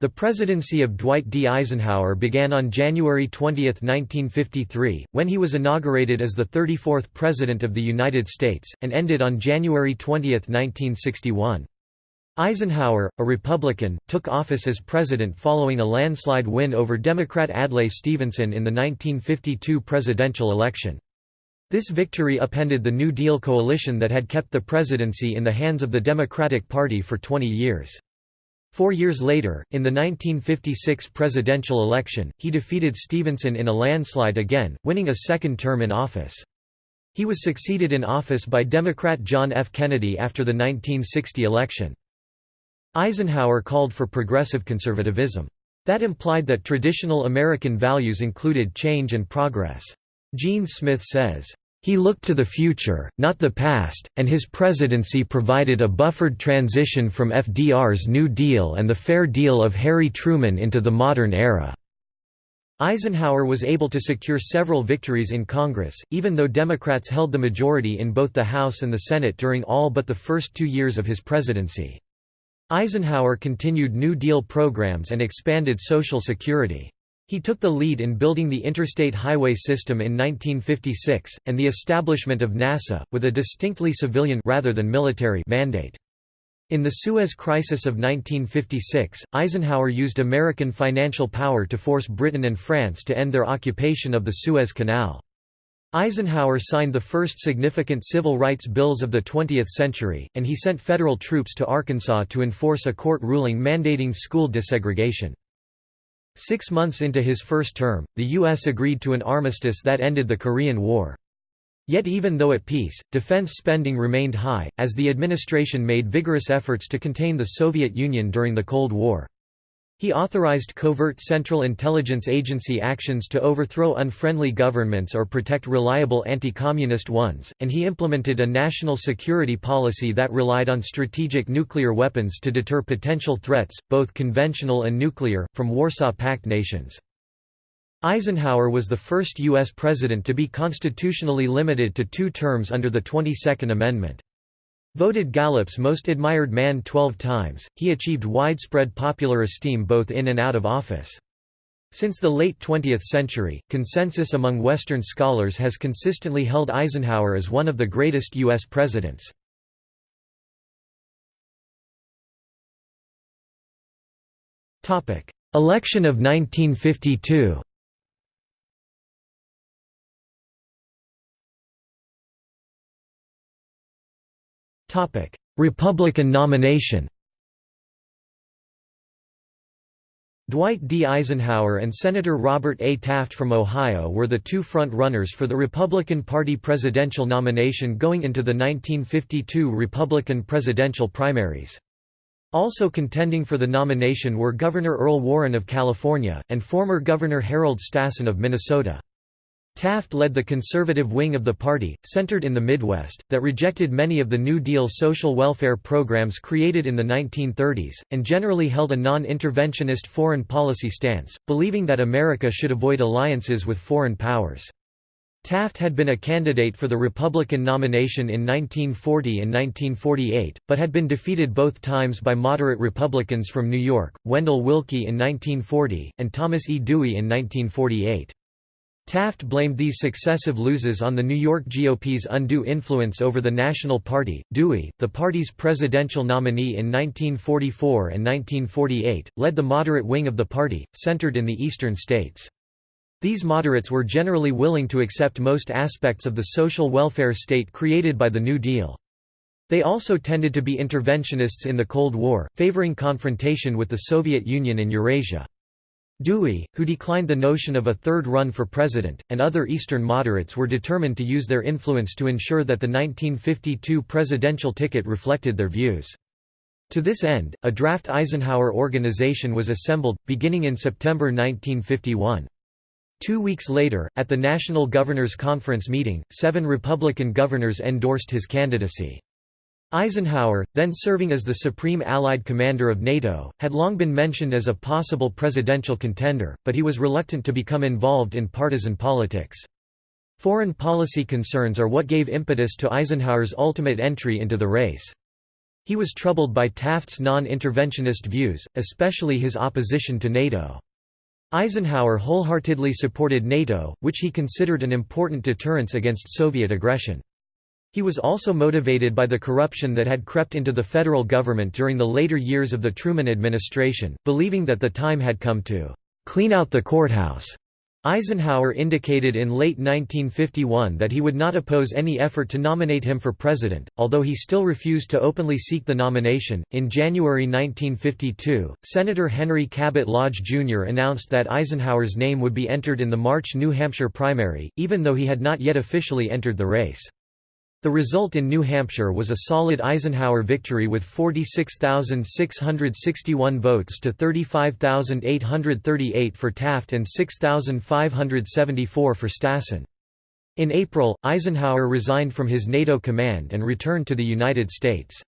The presidency of Dwight D. Eisenhower began on January 20, 1953, when he was inaugurated as the 34th President of the United States, and ended on January 20, 1961. Eisenhower, a Republican, took office as president following a landslide win over Democrat Adlai Stevenson in the 1952 presidential election. This victory upended the New Deal coalition that had kept the presidency in the hands of the Democratic Party for 20 years. Four years later, in the 1956 presidential election, he defeated Stevenson in a landslide again, winning a second term in office. He was succeeded in office by Democrat John F. Kennedy after the 1960 election. Eisenhower called for progressive conservatism. That implied that traditional American values included change and progress. Gene Smith says, he looked to the future, not the past, and his presidency provided a buffered transition from FDR's New Deal and the Fair Deal of Harry Truman into the modern era. Eisenhower was able to secure several victories in Congress, even though Democrats held the majority in both the House and the Senate during all but the first two years of his presidency. Eisenhower continued New Deal programs and expanded Social Security. He took the lead in building the interstate highway system in 1956, and the establishment of NASA, with a distinctly civilian rather than military mandate. In the Suez Crisis of 1956, Eisenhower used American financial power to force Britain and France to end their occupation of the Suez Canal. Eisenhower signed the first significant civil rights bills of the 20th century, and he sent federal troops to Arkansas to enforce a court ruling mandating school desegregation. Six months into his first term, the U.S. agreed to an armistice that ended the Korean War. Yet even though at peace, defense spending remained high, as the administration made vigorous efforts to contain the Soviet Union during the Cold War. He authorized covert Central Intelligence Agency actions to overthrow unfriendly governments or protect reliable anti-communist ones, and he implemented a national security policy that relied on strategic nuclear weapons to deter potential threats, both conventional and nuclear, from Warsaw Pact nations. Eisenhower was the first U.S. president to be constitutionally limited to two terms under the 22nd Amendment. Voted Gallup's most admired man 12 times, he achieved widespread popular esteem both in and out of office. Since the late 20th century, consensus among Western scholars has consistently held Eisenhower as one of the greatest U.S. presidents. Election of 1952 Republican nomination Dwight D. Eisenhower and Senator Robert A. Taft from Ohio were the two front-runners for the Republican Party presidential nomination going into the 1952 Republican presidential primaries. Also contending for the nomination were Governor Earl Warren of California, and former Governor Harold Stassen of Minnesota. Taft led the conservative wing of the party, centered in the Midwest, that rejected many of the New Deal social welfare programs created in the 1930s, and generally held a non-interventionist foreign policy stance, believing that America should avoid alliances with foreign powers. Taft had been a candidate for the Republican nomination in 1940 and 1948, but had been defeated both times by moderate Republicans from New York, Wendell Willkie in 1940, and Thomas E. Dewey in 1948. Taft blamed these successive loses on the New York GOP's undue influence over the National Party. Dewey, the party's presidential nominee in 1944 and 1948, led the moderate wing of the party, centered in the eastern states. These moderates were generally willing to accept most aspects of the social welfare state created by the New Deal. They also tended to be interventionists in the Cold War, favoring confrontation with the Soviet Union and Eurasia. Dewey, who declined the notion of a third run for president, and other Eastern moderates were determined to use their influence to ensure that the 1952 presidential ticket reflected their views. To this end, a draft Eisenhower organization was assembled, beginning in September 1951. Two weeks later, at the National Governors Conference meeting, seven Republican governors endorsed his candidacy. Eisenhower, then serving as the Supreme Allied Commander of NATO, had long been mentioned as a possible presidential contender, but he was reluctant to become involved in partisan politics. Foreign policy concerns are what gave impetus to Eisenhower's ultimate entry into the race. He was troubled by Taft's non-interventionist views, especially his opposition to NATO. Eisenhower wholeheartedly supported NATO, which he considered an important deterrence against Soviet aggression. He was also motivated by the corruption that had crept into the federal government during the later years of the Truman administration, believing that the time had come to «clean out the courthouse». Eisenhower indicated in late 1951 that he would not oppose any effort to nominate him for president, although he still refused to openly seek the nomination. In January 1952, Senator Henry Cabot Lodge Jr. announced that Eisenhower's name would be entered in the March New Hampshire primary, even though he had not yet officially entered the race. The result in New Hampshire was a solid Eisenhower victory with 46,661 votes to 35,838 for Taft and 6,574 for Stassen. In April, Eisenhower resigned from his NATO command and returned to the United States.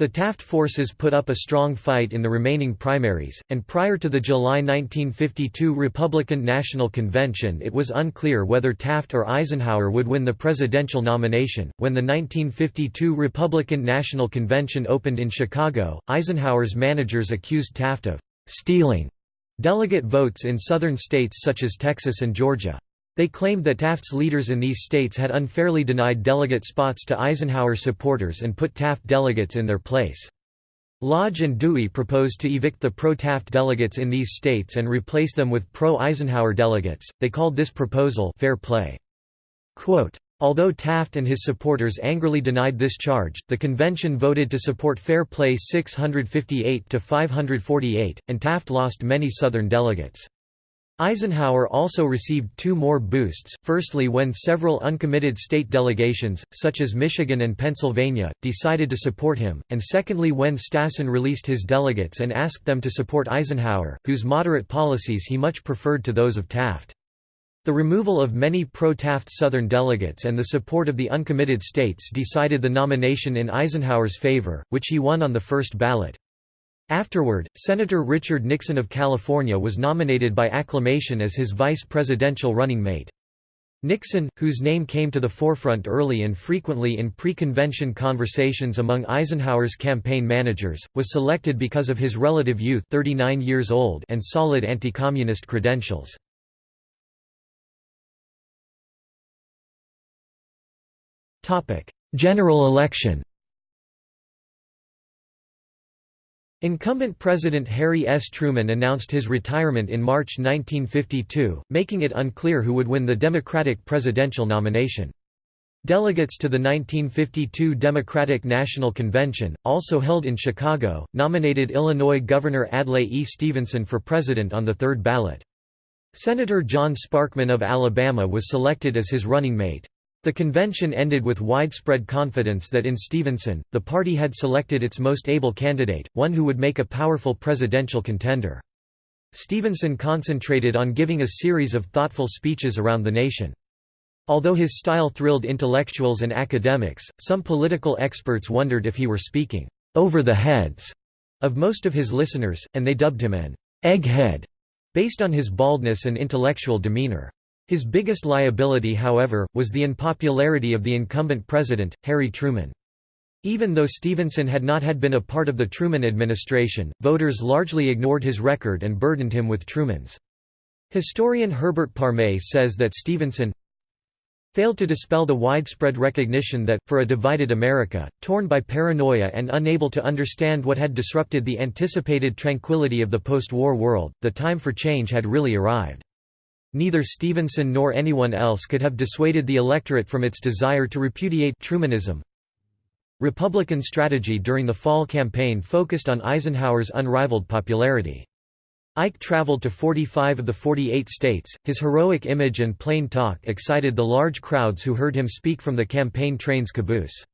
The Taft forces put up a strong fight in the remaining primaries, and prior to the July 1952 Republican National Convention it was unclear whether Taft or Eisenhower would win the presidential nomination. When the 1952 Republican National Convention opened in Chicago, Eisenhower's managers accused Taft of stealing delegate votes in southern states such as Texas and Georgia. They claimed that Taft's leaders in these states had unfairly denied delegate spots to Eisenhower supporters and put Taft delegates in their place. Lodge and Dewey proposed to evict the pro-Taft delegates in these states and replace them with pro-Eisenhower delegates. They called this proposal fair play. Quote, Although Taft and his supporters angrily denied this charge, the convention voted to support fair play 658 to 548, and Taft lost many Southern delegates. Eisenhower also received two more boosts, firstly when several uncommitted state delegations, such as Michigan and Pennsylvania, decided to support him, and secondly when Stassen released his delegates and asked them to support Eisenhower, whose moderate policies he much preferred to those of Taft. The removal of many pro-Taft Southern delegates and the support of the uncommitted states decided the nomination in Eisenhower's favor, which he won on the first ballot. Afterward, Senator Richard Nixon of California was nominated by acclamation as his vice presidential running mate. Nixon, whose name came to the forefront early and frequently in pre-convention conversations among Eisenhower's campaign managers, was selected because of his relative youth 39 years old and solid anti-communist credentials. General election Incumbent President Harry S. Truman announced his retirement in March 1952, making it unclear who would win the Democratic presidential nomination. Delegates to the 1952 Democratic National Convention, also held in Chicago, nominated Illinois Governor Adlai E. Stevenson for president on the third ballot. Senator John Sparkman of Alabama was selected as his running mate. The convention ended with widespread confidence that in Stevenson, the party had selected its most able candidate, one who would make a powerful presidential contender. Stevenson concentrated on giving a series of thoughtful speeches around the nation. Although his style thrilled intellectuals and academics, some political experts wondered if he were speaking over the heads of most of his listeners, and they dubbed him an egghead, based on his baldness and intellectual demeanor. His biggest liability however, was the unpopularity of the incumbent president, Harry Truman. Even though Stevenson had not had been a part of the Truman administration, voters largely ignored his record and burdened him with Truman's. Historian Herbert Parmet says that Stevenson failed to dispel the widespread recognition that, for a divided America, torn by paranoia and unable to understand what had disrupted the anticipated tranquility of the post-war world, the time for change had really arrived. Neither Stevenson nor anyone else could have dissuaded the electorate from its desire to repudiate Trumanism. Republican strategy during the fall campaign focused on Eisenhower's unrivaled popularity. Ike traveled to 45 of the 48 states, his heroic image and plain talk excited the large crowds who heard him speak from the campaign train's caboose.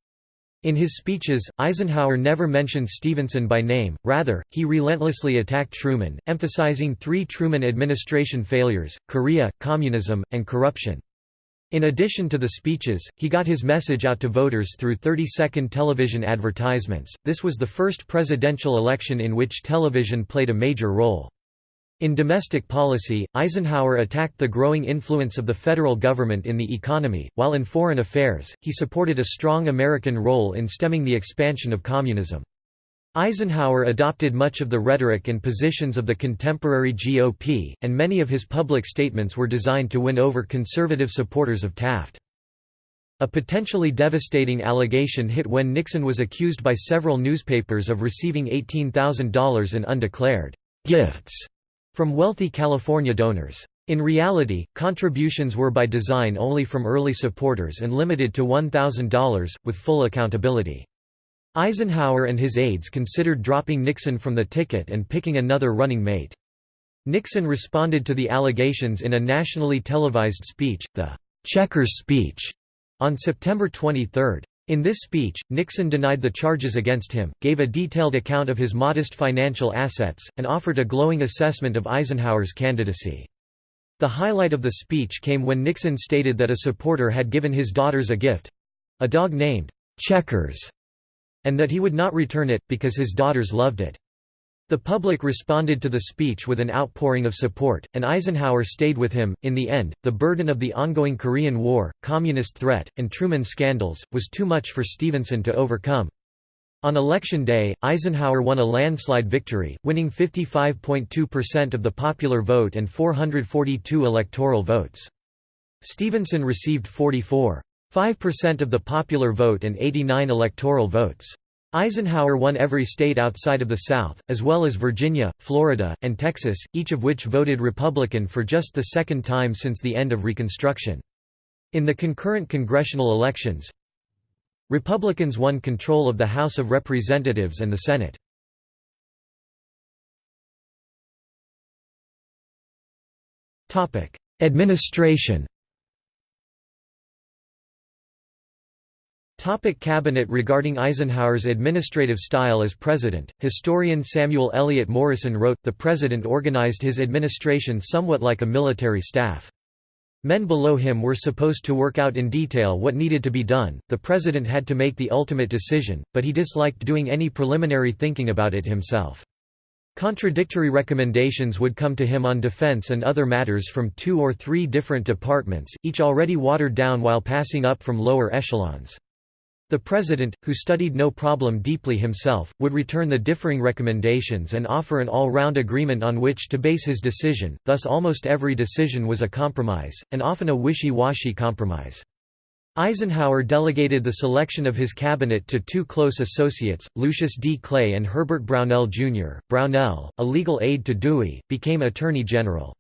In his speeches, Eisenhower never mentioned Stevenson by name, rather, he relentlessly attacked Truman, emphasizing three Truman administration failures, Korea, communism, and corruption. In addition to the speeches, he got his message out to voters through 30-second television advertisements. This was the first presidential election in which television played a major role. In domestic policy, Eisenhower attacked the growing influence of the federal government in the economy, while in foreign affairs, he supported a strong American role in stemming the expansion of communism. Eisenhower adopted much of the rhetoric and positions of the contemporary GOP, and many of his public statements were designed to win over conservative supporters of Taft. A potentially devastating allegation hit when Nixon was accused by several newspapers of receiving $18,000 in undeclared gifts from wealthy California donors. In reality, contributions were by design only from early supporters and limited to $1,000, with full accountability. Eisenhower and his aides considered dropping Nixon from the ticket and picking another running mate. Nixon responded to the allegations in a nationally televised speech, the Checkers speech, on September 23. In this speech, Nixon denied the charges against him, gave a detailed account of his modest financial assets, and offered a glowing assessment of Eisenhower's candidacy. The highlight of the speech came when Nixon stated that a supporter had given his daughters a gift—a dog named Checkers—and that he would not return it, because his daughters loved it. The public responded to the speech with an outpouring of support, and Eisenhower stayed with him. In the end, the burden of the ongoing Korean War, communist threat, and Truman scandals, was too much for Stevenson to overcome. On election day, Eisenhower won a landslide victory, winning 55.2% of the popular vote and 442 electoral votes. Stevenson received 44.5% of the popular vote and 89 electoral votes. Eisenhower won every state outside of the South, as well as Virginia, Florida, and Texas, each of which voted Republican for just the second time since the end of Reconstruction. In the concurrent congressional elections, Republicans won control of the House of Representatives and the Senate. Administration Topic cabinet Regarding Eisenhower's administrative style as president, historian Samuel Eliot Morison wrote, the president organized his administration somewhat like a military staff. Men below him were supposed to work out in detail what needed to be done, the president had to make the ultimate decision, but he disliked doing any preliminary thinking about it himself. Contradictory recommendations would come to him on defense and other matters from two or three different departments, each already watered down while passing up from lower echelons. The President, who studied no problem deeply himself, would return the differing recommendations and offer an all-round agreement on which to base his decision, thus almost every decision was a compromise, and often a wishy-washy compromise. Eisenhower delegated the selection of his cabinet to two close associates, Lucius D. Clay and Herbert Brownell, Jr. Brownell, a legal aide to Dewey, became Attorney General.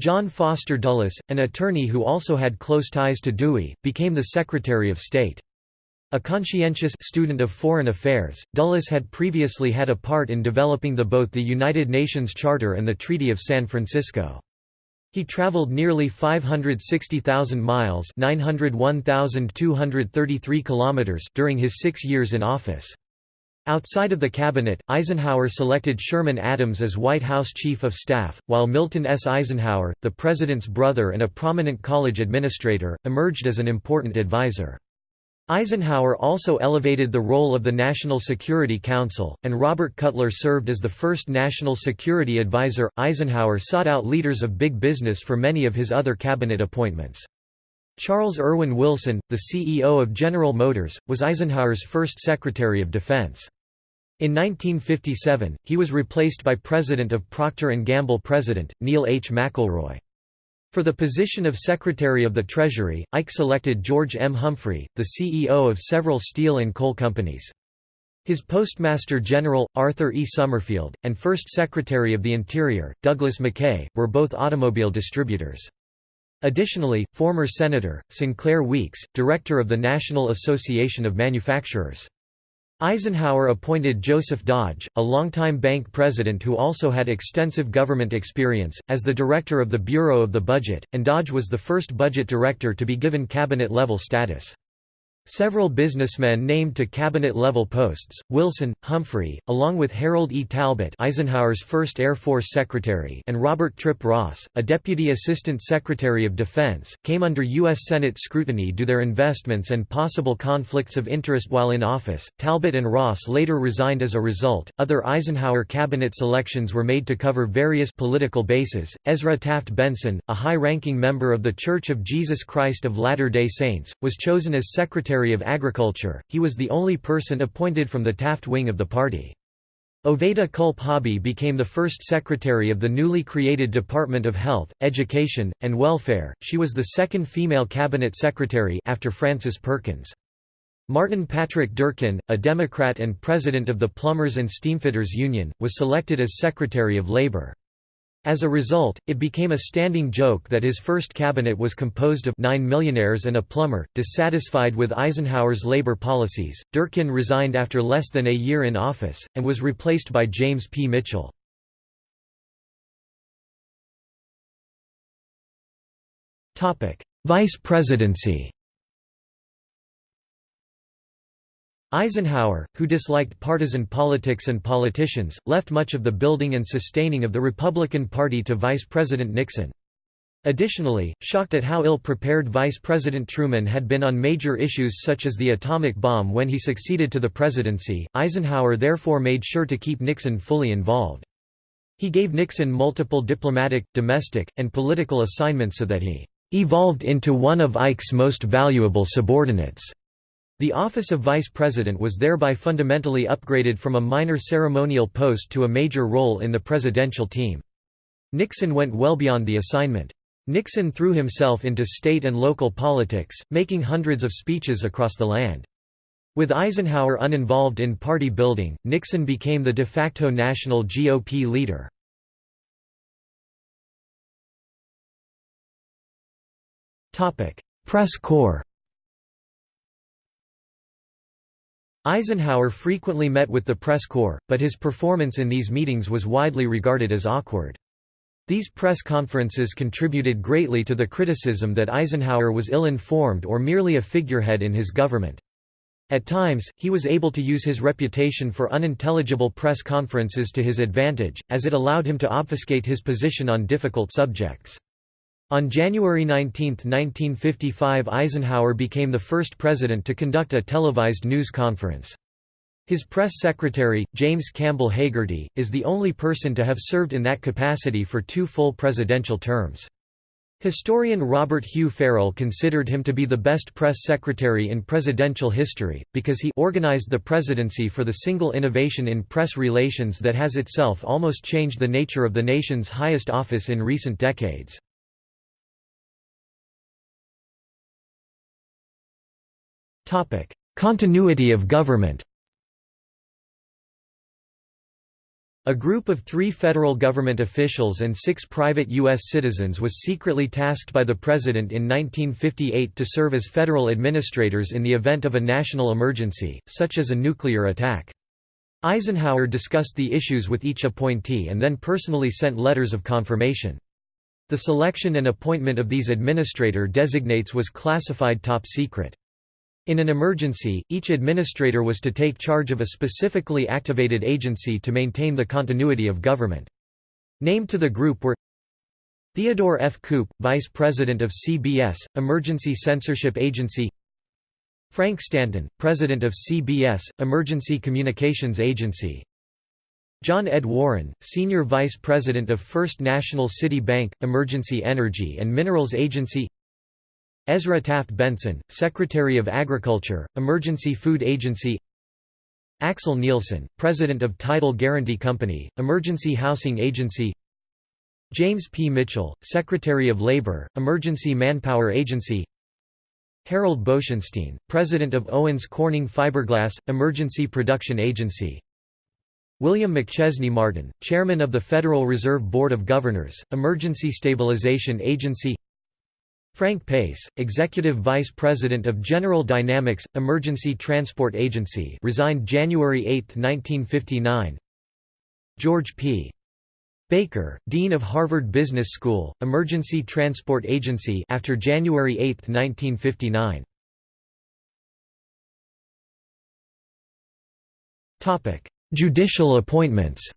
John Foster Dulles, an attorney who also had close ties to Dewey, became the Secretary of State. A conscientious student of foreign affairs, Dulles had previously had a part in developing the both the United Nations Charter and the Treaty of San Francisco. He traveled nearly 560,000 miles 901,233 kilometers during his six years in office. Outside of the cabinet, Eisenhower selected Sherman Adams as White House Chief of Staff, while Milton S. Eisenhower, the President's brother and a prominent college administrator, emerged as an important advisor. Eisenhower also elevated the role of the National Security Council, and Robert Cutler served as the first national security advisor. Eisenhower sought out leaders of big business for many of his other cabinet appointments. Charles Erwin Wilson, the CEO of General Motors, was Eisenhower's first Secretary of Defense. In 1957, he was replaced by President of Procter & Gamble President, Neil H. McElroy. For the position of Secretary of the Treasury, Ike selected George M. Humphrey, the CEO of several steel and coal companies. His Postmaster General, Arthur E. Summerfield, and First Secretary of the Interior, Douglas McKay, were both automobile distributors. Additionally, former Senator, Sinclair Weeks, Director of the National Association of Manufacturers. Eisenhower appointed Joseph Dodge, a longtime bank president who also had extensive government experience, as the director of the Bureau of the Budget, and Dodge was the first budget director to be given cabinet-level status. Several businessmen named to cabinet-level posts, Wilson, Humphrey, along with Harold E. Talbot Eisenhower's first Air Force Secretary and Robert Tripp Ross, a Deputy Assistant Secretary of Defense, came under U.S. Senate scrutiny due to their investments and possible conflicts of interest while in office. Talbot and Ross later resigned as a result. Other Eisenhower cabinet selections were made to cover various political bases. Ezra Taft Benson, a high-ranking member of The Church of Jesus Christ of Latter-day Saints, was chosen as Secretary Secretary of Agriculture, he was the only person appointed from the Taft wing of the party. Oveta Culp Hobby became the first secretary of the newly created Department of Health, Education, and Welfare. She was the second female cabinet secretary after Frances Perkins. Martin Patrick Durkin, a Democrat and president of the Plumbers and Steamfitters Union, was selected as Secretary of Labor. As a result, it became a standing joke that his first cabinet was composed of nine millionaires and a plumber. Dissatisfied with Eisenhower's labor policies, Durkin resigned after less than a year in office, and was replaced by James P. Mitchell. Vice presidency Eisenhower, who disliked partisan politics and politicians, left much of the building and sustaining of the Republican Party to Vice President Nixon. Additionally, shocked at how ill-prepared Vice President Truman had been on major issues such as the atomic bomb when he succeeded to the presidency, Eisenhower therefore made sure to keep Nixon fully involved. He gave Nixon multiple diplomatic, domestic, and political assignments so that he "...evolved into one of Ike's most valuable subordinates." The office of vice president was thereby fundamentally upgraded from a minor ceremonial post to a major role in the presidential team. Nixon went well beyond the assignment. Nixon threw himself into state and local politics, making hundreds of speeches across the land. With Eisenhower uninvolved in party building, Nixon became the de facto national GOP leader. Press corps Eisenhower frequently met with the press corps, but his performance in these meetings was widely regarded as awkward. These press conferences contributed greatly to the criticism that Eisenhower was ill-informed or merely a figurehead in his government. At times, he was able to use his reputation for unintelligible press conferences to his advantage, as it allowed him to obfuscate his position on difficult subjects. On January 19, 1955 Eisenhower became the first president to conduct a televised news conference. His press secretary, James Campbell Hagerty, is the only person to have served in that capacity for two full presidential terms. Historian Robert Hugh Ferrell considered him to be the best press secretary in presidential history, because he organized the presidency for the single innovation in press relations that has itself almost changed the nature of the nation's highest office in recent decades. Continuity of government A group of three federal government officials and six private U.S. citizens was secretly tasked by the President in 1958 to serve as federal administrators in the event of a national emergency, such as a nuclear attack. Eisenhower discussed the issues with each appointee and then personally sent letters of confirmation. The selection and appointment of these administrator designates was classified top secret. In an emergency, each administrator was to take charge of a specifically activated agency to maintain the continuity of government. Named to the group were Theodore F. Koop, Vice President of CBS, Emergency Censorship Agency Frank Stanton, President of CBS, Emergency Communications Agency John Ed Warren, Senior Vice President of First National City Bank, Emergency Energy and Minerals Agency Ezra Taft Benson, Secretary of Agriculture, Emergency Food Agency. Axel Nielsen, President of Title Guarantee Company, Emergency Housing Agency. James P. Mitchell, Secretary of Labor, Emergency Manpower Agency. Harold Boeschenstein, President of Owens Corning Fiberglass, Emergency Production Agency. William McChesney Martin, Chairman of the Federal Reserve Board of Governors, Emergency Stabilization Agency Frank Pace, Executive Vice President of General Dynamics, Emergency Transport Agency resigned January 8, 1959 George P. Baker, Dean of Harvard Business School, Emergency Transport Agency after January 8, 1959 Judicial appointments.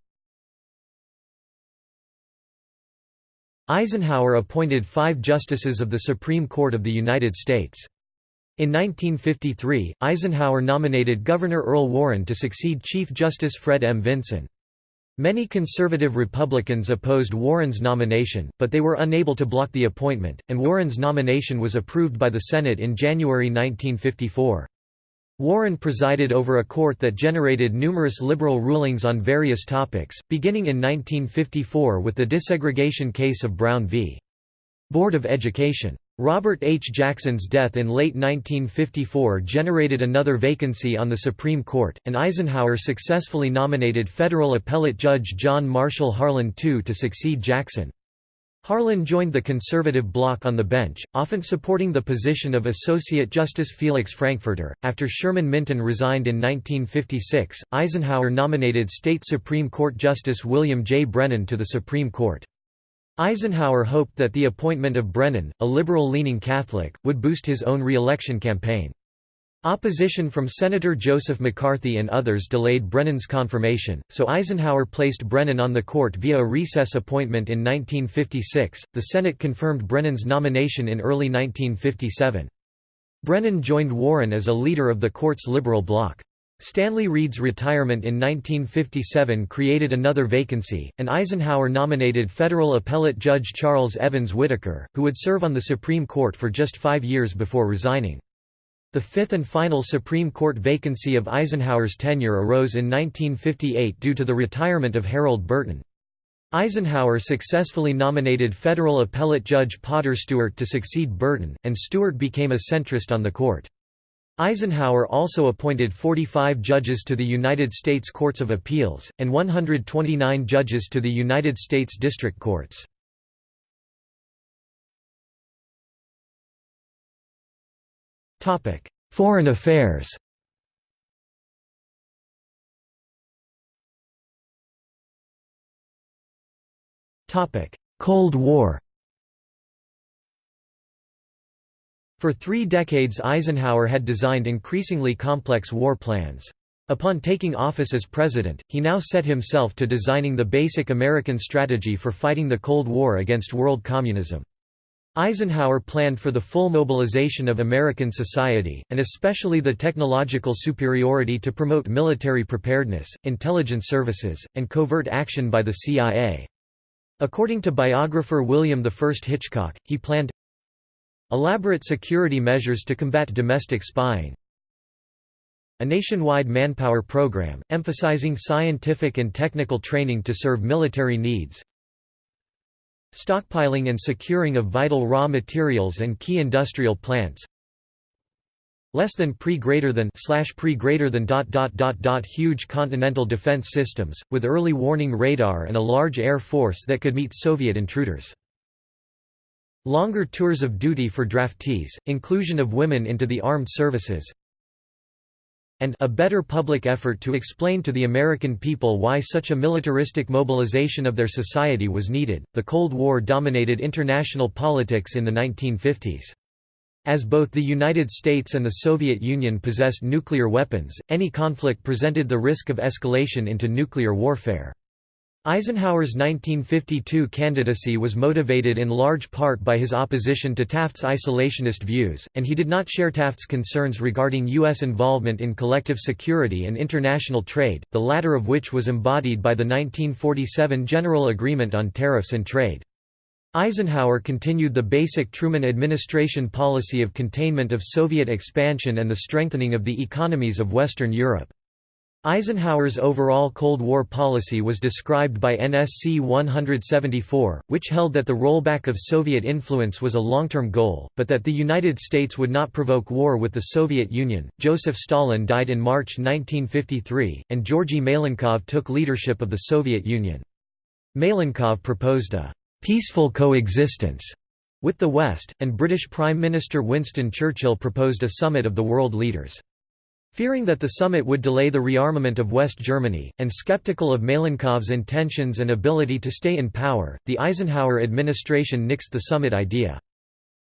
Eisenhower appointed five justices of the Supreme Court of the United States. In 1953, Eisenhower nominated Governor Earl Warren to succeed Chief Justice Fred M. Vinson. Many conservative Republicans opposed Warren's nomination, but they were unable to block the appointment, and Warren's nomination was approved by the Senate in January 1954. Warren presided over a court that generated numerous liberal rulings on various topics, beginning in 1954 with the desegregation case of Brown v. Board of Education. Robert H. Jackson's death in late 1954 generated another vacancy on the Supreme Court, and Eisenhower successfully nominated federal appellate judge John Marshall Harlan II to succeed Jackson. Harlan joined the conservative bloc on the bench, often supporting the position of Associate Justice Felix Frankfurter. After Sherman Minton resigned in 1956, Eisenhower nominated State Supreme Court Justice William J. Brennan to the Supreme Court. Eisenhower hoped that the appointment of Brennan, a liberal-leaning Catholic, would boost his own re-election campaign. Opposition from Senator Joseph McCarthy and others delayed Brennan's confirmation, so Eisenhower placed Brennan on the court via a recess appointment in 1956. The Senate confirmed Brennan's nomination in early 1957. Brennan joined Warren as a leader of the court's liberal bloc. Stanley Reed's retirement in 1957 created another vacancy, and Eisenhower nominated federal appellate judge Charles Evans Whitaker, who would serve on the Supreme Court for just five years before resigning. The fifth and final Supreme Court vacancy of Eisenhower's tenure arose in 1958 due to the retirement of Harold Burton. Eisenhower successfully nominated federal appellate judge Potter Stewart to succeed Burton, and Stewart became a centrist on the court. Eisenhower also appointed 45 judges to the United States Courts of Appeals, and 129 judges to the United States District Courts. Foreign affairs Topic: Cold War For three decades Eisenhower had designed increasingly complex war plans. Upon taking office as president, he now set himself to designing the basic American strategy for fighting the Cold War against world communism. Eisenhower planned for the full mobilization of American society, and especially the technological superiority to promote military preparedness, intelligence services, and covert action by the CIA. According to biographer William I Hitchcock, he planned Elaborate security measures to combat domestic spying A nationwide manpower program, emphasizing scientific and technical training to serve military needs Stockpiling and securing of vital raw materials and key industrial plants. Less than pre greater than slash pre greater than dot dot dot dot huge continental defense systems with early warning radar and a large air force that could meet Soviet intruders. Longer tours of duty for draftees, inclusion of women into the armed services, and a better public effort to explain to the American people why such a militaristic mobilization of their society was needed. The Cold War dominated international politics in the 1950s. As both the United States and the Soviet Union possessed nuclear weapons, any conflict presented the risk of escalation into nuclear warfare. Eisenhower's 1952 candidacy was motivated in large part by his opposition to Taft's isolationist views, and he did not share Taft's concerns regarding U.S. involvement in collective security and international trade, the latter of which was embodied by the 1947 General Agreement on Tariffs and Trade. Eisenhower continued the basic Truman administration policy of containment of Soviet expansion and the strengthening of the economies of Western Europe. Eisenhower's overall Cold War policy was described by NSC 174, which held that the rollback of Soviet influence was a long-term goal, but that the United States would not provoke war with the Soviet Union. Joseph Stalin died in March 1953, and Georgy Malenkov took leadership of the Soviet Union. Malenkov proposed a peaceful coexistence with the West, and British Prime Minister Winston Churchill proposed a summit of the world leaders. Fearing that the summit would delay the rearmament of West Germany, and skeptical of Malenkov's intentions and ability to stay in power, the Eisenhower administration nixed the summit idea.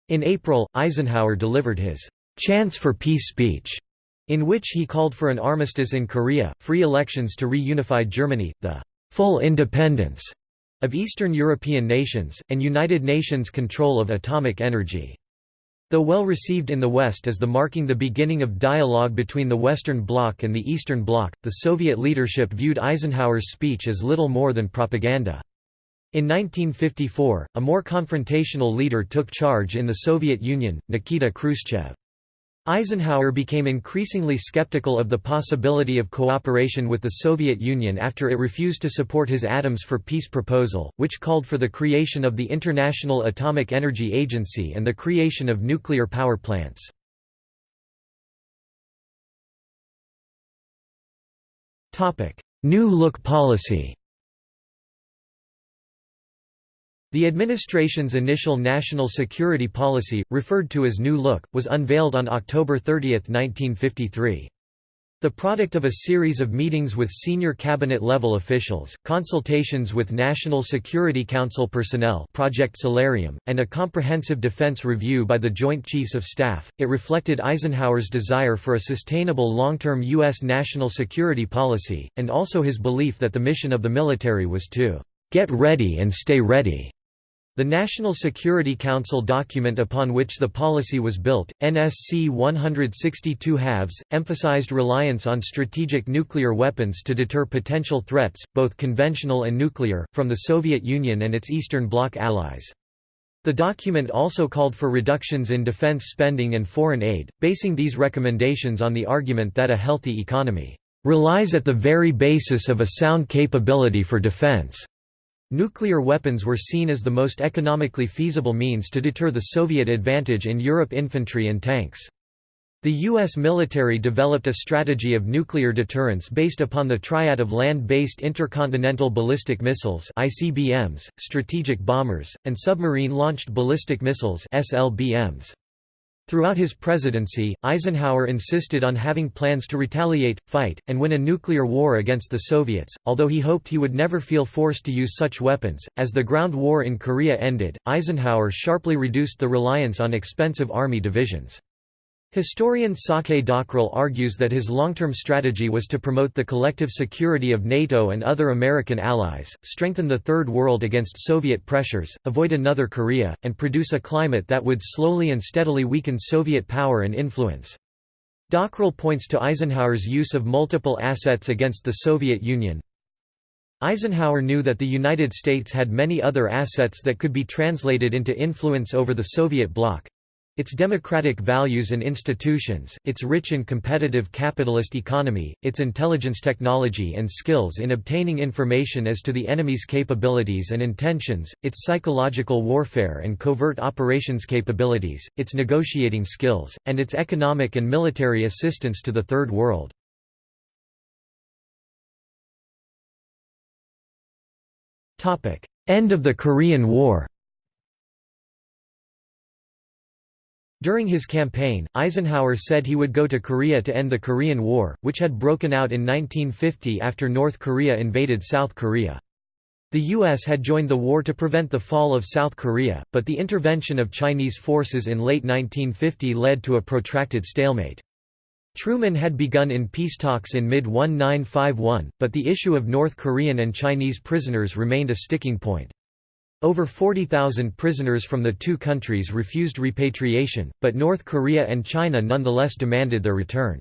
In April, Eisenhower delivered his «Chance for Peace speech» in which he called for an armistice in Korea, free elections to reunify Germany, the full independence of Eastern European nations, and United Nations control of atomic energy. Though well received in the West as the marking the beginning of dialogue between the Western Bloc and the Eastern Bloc, the Soviet leadership viewed Eisenhower's speech as little more than propaganda. In 1954, a more confrontational leader took charge in the Soviet Union, Nikita Khrushchev. Eisenhower became increasingly skeptical of the possibility of cooperation with the Soviet Union after it refused to support his Atoms for Peace proposal, which called for the creation of the International Atomic Energy Agency and the creation of nuclear power plants. New Look policy The administration's initial national security policy, referred to as New Look, was unveiled on October 30, 1953. The product of a series of meetings with senior cabinet-level officials, consultations with National Security Council personnel Project Solarium, and a comprehensive defense review by the Joint Chiefs of Staff, it reflected Eisenhower's desire for a sustainable long-term U.S. national security policy, and also his belief that the mission of the military was to "...get ready and stay ready." The National Security Council document upon which the policy was built, NSC 162 halves, emphasized reliance on strategic nuclear weapons to deter potential threats, both conventional and nuclear, from the Soviet Union and its Eastern Bloc allies. The document also called for reductions in defense spending and foreign aid, basing these recommendations on the argument that a healthy economy relies at the very basis of a sound capability for defense. Nuclear weapons were seen as the most economically feasible means to deter the Soviet advantage in Europe infantry and tanks. The U.S. military developed a strategy of nuclear deterrence based upon the triad of land-based intercontinental ballistic missiles ICBMs, strategic bombers, and submarine-launched ballistic missiles SLBMs. Throughout his presidency, Eisenhower insisted on having plans to retaliate, fight, and win a nuclear war against the Soviets, although he hoped he would never feel forced to use such weapons. As the ground war in Korea ended, Eisenhower sharply reduced the reliance on expensive army divisions. Historian Saki Dockrill argues that his long-term strategy was to promote the collective security of NATO and other American allies, strengthen the Third World against Soviet pressures, avoid another Korea, and produce a climate that would slowly and steadily weaken Soviet power and influence. Dockrill points to Eisenhower's use of multiple assets against the Soviet Union. Eisenhower knew that the United States had many other assets that could be translated into influence over the Soviet bloc, its democratic values and institutions, its rich and competitive capitalist economy, its intelligence technology and skills in obtaining information as to the enemy's capabilities and intentions, its psychological warfare and covert operations capabilities, its negotiating skills, and its economic and military assistance to the Third World. End of the Korean War During his campaign, Eisenhower said he would go to Korea to end the Korean War, which had broken out in 1950 after North Korea invaded South Korea. The U.S. had joined the war to prevent the fall of South Korea, but the intervention of Chinese forces in late 1950 led to a protracted stalemate. Truman had begun in peace talks in mid-1951, but the issue of North Korean and Chinese prisoners remained a sticking point. Over 40,000 prisoners from the two countries refused repatriation, but North Korea and China nonetheless demanded their return.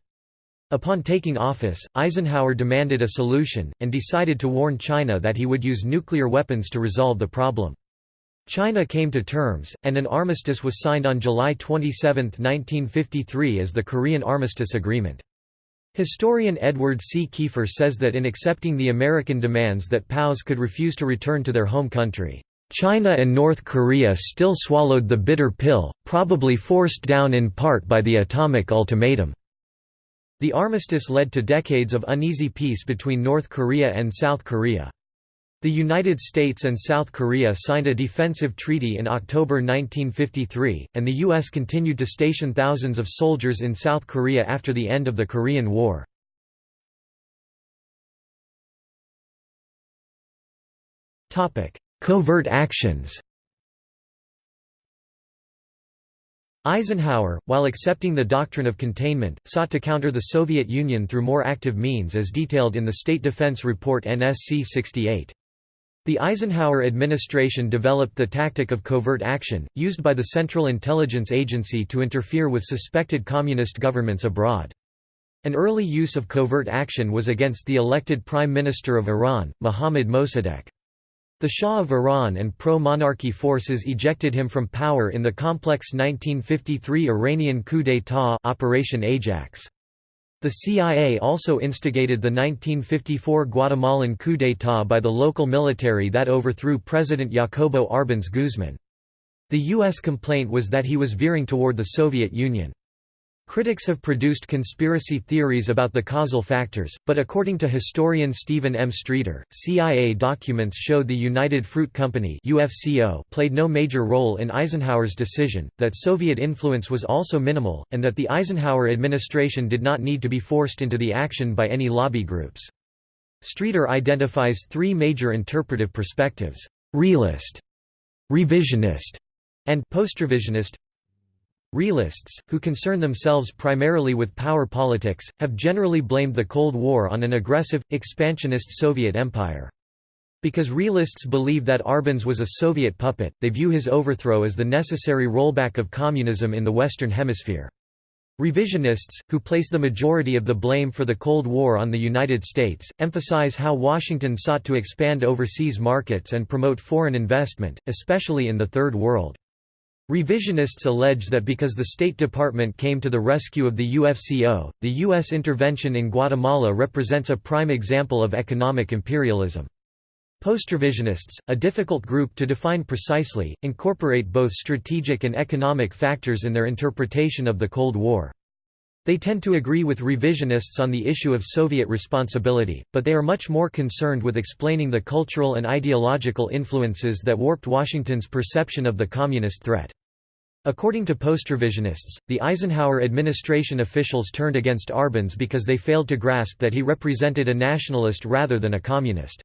Upon taking office, Eisenhower demanded a solution, and decided to warn China that he would use nuclear weapons to resolve the problem. China came to terms, and an armistice was signed on July 27, 1953 as the Korean Armistice Agreement. Historian Edward C. Keefer says that in accepting the American demands that POWs could refuse to return to their home country, China and North Korea still swallowed the bitter pill, probably forced down in part by the atomic ultimatum. The armistice led to decades of uneasy peace between North Korea and South Korea. The United States and South Korea signed a defensive treaty in October 1953, and the U.S. continued to station thousands of soldiers in South Korea after the end of the Korean War. Covert actions Eisenhower, while accepting the doctrine of containment, sought to counter the Soviet Union through more active means as detailed in the State Defense Report NSC 68. The Eisenhower administration developed the tactic of covert action, used by the Central Intelligence Agency to interfere with suspected communist governments abroad. An early use of covert action was against the elected Prime Minister of Iran, Mohammad Mossadegh. The Shah of Iran and pro-monarchy forces ejected him from power in the complex 1953 Iranian coup d'état Operation Ajax. The CIA also instigated the 1954 Guatemalan coup d'état by the local military that overthrew President Jacobo Arbenz Guzman. The U.S. complaint was that he was veering toward the Soviet Union. Critics have produced conspiracy theories about the causal factors, but according to historian Stephen M. Streeter, CIA documents showed the United Fruit Company UFCO played no major role in Eisenhower's decision, that Soviet influence was also minimal, and that the Eisenhower administration did not need to be forced into the action by any lobby groups. Streeter identifies three major interpretive perspectives, realist, revisionist, and postrevisionist. Realists, who concern themselves primarily with power politics, have generally blamed the Cold War on an aggressive, expansionist Soviet empire. Because realists believe that Arbenz was a Soviet puppet, they view his overthrow as the necessary rollback of communism in the Western Hemisphere. Revisionists, who place the majority of the blame for the Cold War on the United States, emphasize how Washington sought to expand overseas markets and promote foreign investment, especially in the Third World. Revisionists allege that because the State Department came to the rescue of the UFCO, the U.S. intervention in Guatemala represents a prime example of economic imperialism. Postrevisionists, a difficult group to define precisely, incorporate both strategic and economic factors in their interpretation of the Cold War. They tend to agree with revisionists on the issue of Soviet responsibility, but they are much more concerned with explaining the cultural and ideological influences that warped Washington's perception of the communist threat. According to postrevisionists, the Eisenhower administration officials turned against Arbenz because they failed to grasp that he represented a nationalist rather than a communist.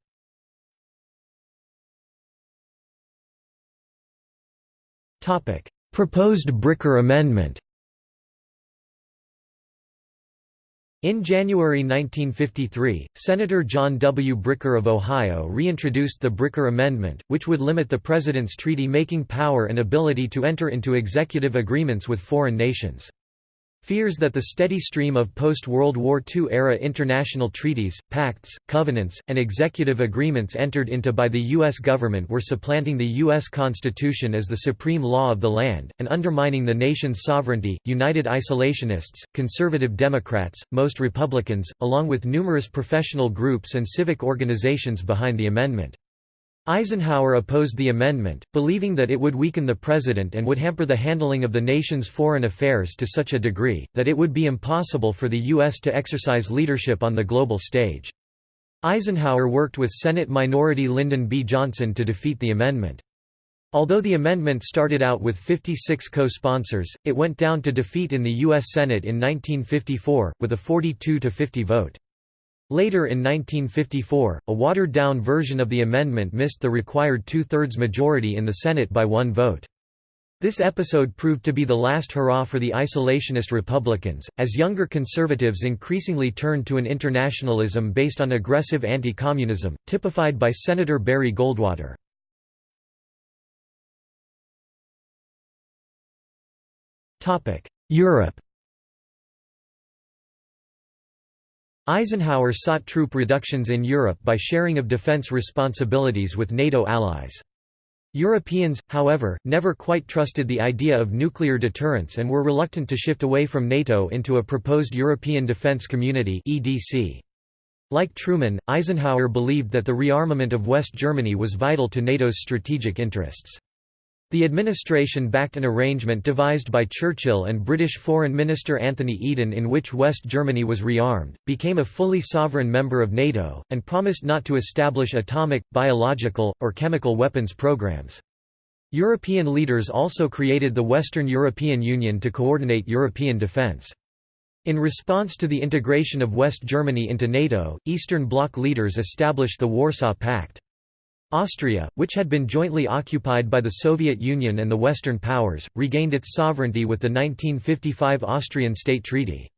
Proposed Bricker Amendment In January 1953, Senator John W. Bricker of Ohio reintroduced the Bricker Amendment, which would limit the president's treaty-making power and ability to enter into executive agreements with foreign nations. Fears that the steady stream of post-World War II-era international treaties, pacts, covenants, and executive agreements entered into by the U.S. government were supplanting the U.S. Constitution as the supreme law of the land, and undermining the nation's sovereignty. United Isolationists, conservative Democrats, most Republicans, along with numerous professional groups and civic organizations behind the amendment. Eisenhower opposed the amendment, believing that it would weaken the president and would hamper the handling of the nation's foreign affairs to such a degree, that it would be impossible for the U.S. to exercise leadership on the global stage. Eisenhower worked with Senate Minority Lyndon B. Johnson to defeat the amendment. Although the amendment started out with 56 co-sponsors, it went down to defeat in the U.S. Senate in 1954, with a 42–50 vote. Later in 1954, a watered-down version of the amendment missed the required two-thirds majority in the Senate by one vote. This episode proved to be the last hurrah for the isolationist Republicans, as younger conservatives increasingly turned to an internationalism based on aggressive anti-communism, typified by Senator Barry Goldwater. Europe Eisenhower sought troop reductions in Europe by sharing of defense responsibilities with NATO allies. Europeans, however, never quite trusted the idea of nuclear deterrence and were reluctant to shift away from NATO into a proposed European Defence Community Like Truman, Eisenhower believed that the rearmament of West Germany was vital to NATO's strategic interests. The administration backed an arrangement devised by Churchill and British Foreign Minister Anthony Eden in which West Germany was rearmed, became a fully sovereign member of NATO, and promised not to establish atomic, biological, or chemical weapons programs. European leaders also created the Western European Union to coordinate European defence. In response to the integration of West Germany into NATO, Eastern Bloc leaders established the Warsaw Pact. Austria, which had been jointly occupied by the Soviet Union and the Western powers, regained its sovereignty with the 1955 Austrian State Treaty.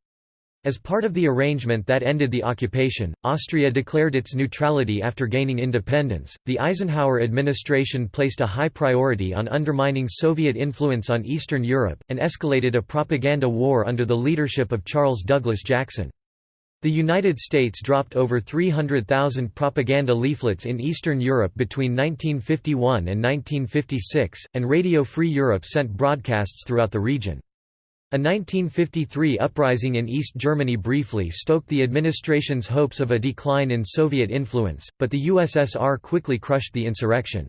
As part of the arrangement that ended the occupation, Austria declared its neutrality after gaining independence. The Eisenhower administration placed a high priority on undermining Soviet influence on Eastern Europe, and escalated a propaganda war under the leadership of Charles Douglas Jackson. The United States dropped over 300,000 propaganda leaflets in Eastern Europe between 1951 and 1956, and Radio Free Europe sent broadcasts throughout the region. A 1953 uprising in East Germany briefly stoked the administration's hopes of a decline in Soviet influence, but the USSR quickly crushed the insurrection.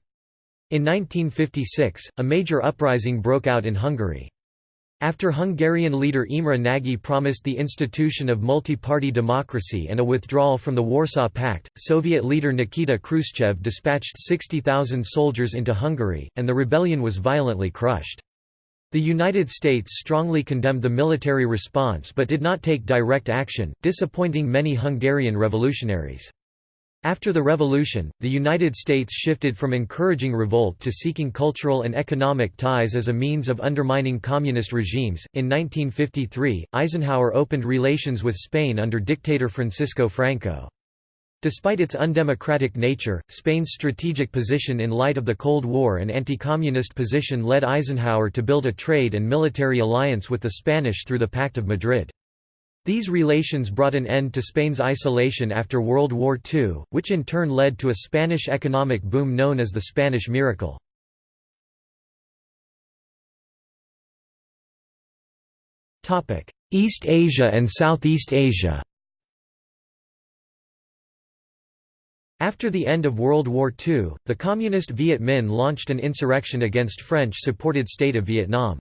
In 1956, a major uprising broke out in Hungary. After Hungarian leader Imre Nagy promised the institution of multi-party democracy and a withdrawal from the Warsaw Pact, Soviet leader Nikita Khrushchev dispatched 60,000 soldiers into Hungary, and the rebellion was violently crushed. The United States strongly condemned the military response but did not take direct action, disappointing many Hungarian revolutionaries. After the revolution, the United States shifted from encouraging revolt to seeking cultural and economic ties as a means of undermining communist regimes. In 1953, Eisenhower opened relations with Spain under dictator Francisco Franco. Despite its undemocratic nature, Spain's strategic position in light of the Cold War and anti-communist position led Eisenhower to build a trade and military alliance with the Spanish through the Pact of Madrid. These relations brought an end to Spain's isolation after World War II, which in turn led to a Spanish economic boom known as the Spanish Miracle. East Asia and Southeast Asia After the end of World War II, the Communist Viet Minh launched an insurrection against French-supported state of Vietnam.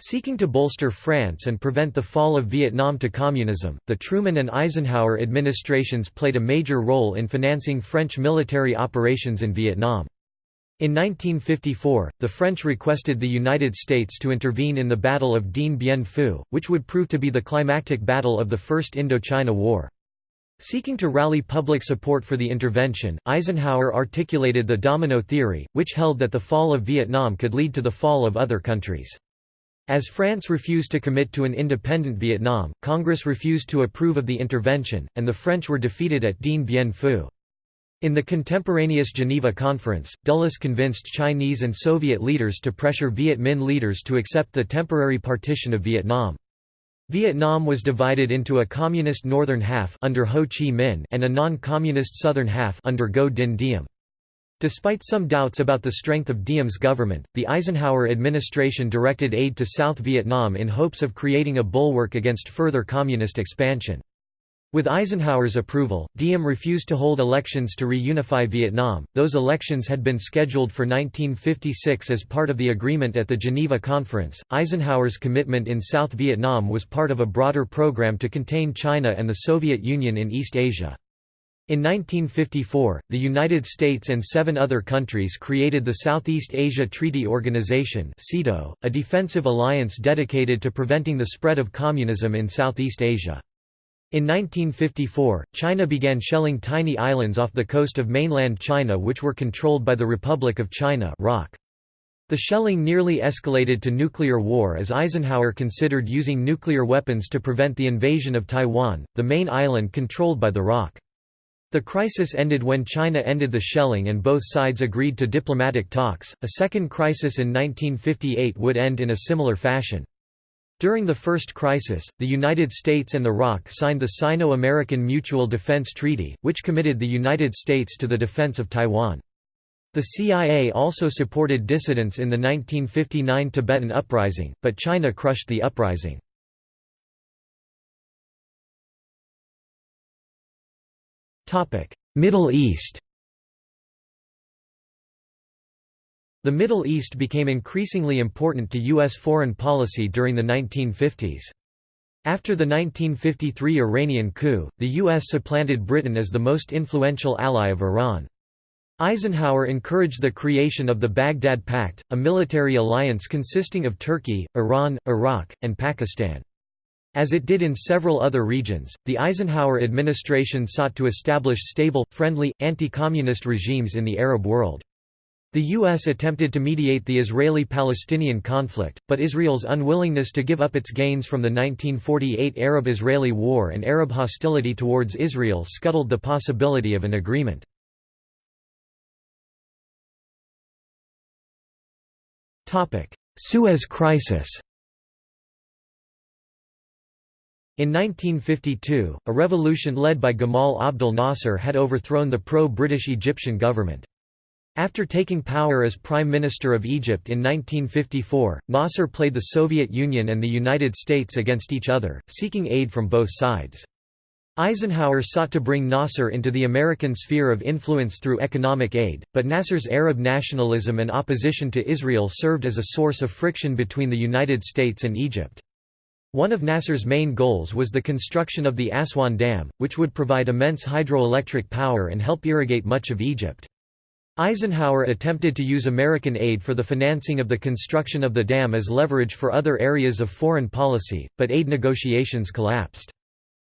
Seeking to bolster France and prevent the fall of Vietnam to communism, the Truman and Eisenhower administrations played a major role in financing French military operations in Vietnam. In 1954, the French requested the United States to intervene in the Battle of Dien Bien Phu, which would prove to be the climactic battle of the First Indochina War. Seeking to rally public support for the intervention, Eisenhower articulated the domino theory, which held that the fall of Vietnam could lead to the fall of other countries. As France refused to commit to an independent Vietnam, Congress refused to approve of the intervention, and the French were defeated at Dien Bien Phu. In the contemporaneous Geneva Conference, Dulles convinced Chinese and Soviet leaders to pressure Viet Minh leaders to accept the temporary partition of Vietnam. Vietnam was divided into a communist northern half under Ho Chi Minh and a non-communist southern half under Ngo Dinh Diem. Despite some doubts about the strength of Diem's government, the Eisenhower administration directed aid to South Vietnam in hopes of creating a bulwark against further communist expansion. With Eisenhower's approval, Diem refused to hold elections to reunify Vietnam. Those elections had been scheduled for 1956 as part of the agreement at the Geneva Conference. Eisenhower's commitment in South Vietnam was part of a broader program to contain China and the Soviet Union in East Asia. In 1954, the United States and seven other countries created the Southeast Asia Treaty Organization a defensive alliance dedicated to preventing the spread of communism in Southeast Asia. In 1954, China began shelling tiny islands off the coast of mainland China which were controlled by the Republic of China. The shelling nearly escalated to nuclear war as Eisenhower considered using nuclear weapons to prevent the invasion of Taiwan, the main island controlled by the ROC. The crisis ended when China ended the shelling and both sides agreed to diplomatic talks. A second crisis in 1958 would end in a similar fashion. During the first crisis, the United States and the ROC signed the Sino-American Mutual Defense Treaty, which committed the United States to the defense of Taiwan. The CIA also supported dissidents in the 1959 Tibetan Uprising, but China crushed the uprising. Middle East The Middle East became increasingly important to U.S. foreign policy during the 1950s. After the 1953 Iranian coup, the U.S. supplanted Britain as the most influential ally of Iran. Eisenhower encouraged the creation of the Baghdad Pact, a military alliance consisting of Turkey, Iran, Iraq, and Pakistan. As it did in several other regions, the Eisenhower administration sought to establish stable, friendly, anti-communist regimes in the Arab world. The U.S. attempted to mediate the Israeli-Palestinian conflict, but Israel's unwillingness to give up its gains from the 1948 Arab-Israeli War and Arab hostility towards Israel scuttled the possibility of an agreement. Suez Crisis In 1952, a revolution led by Gamal Abdel Nasser had overthrown the pro-British Egyptian government. After taking power as Prime Minister of Egypt in 1954, Nasser played the Soviet Union and the United States against each other, seeking aid from both sides. Eisenhower sought to bring Nasser into the American sphere of influence through economic aid, but Nasser's Arab nationalism and opposition to Israel served as a source of friction between the United States and Egypt. One of Nasser's main goals was the construction of the Aswan Dam, which would provide immense hydroelectric power and help irrigate much of Egypt. Eisenhower attempted to use American aid for the financing of the construction of the dam as leverage for other areas of foreign policy, but aid negotiations collapsed.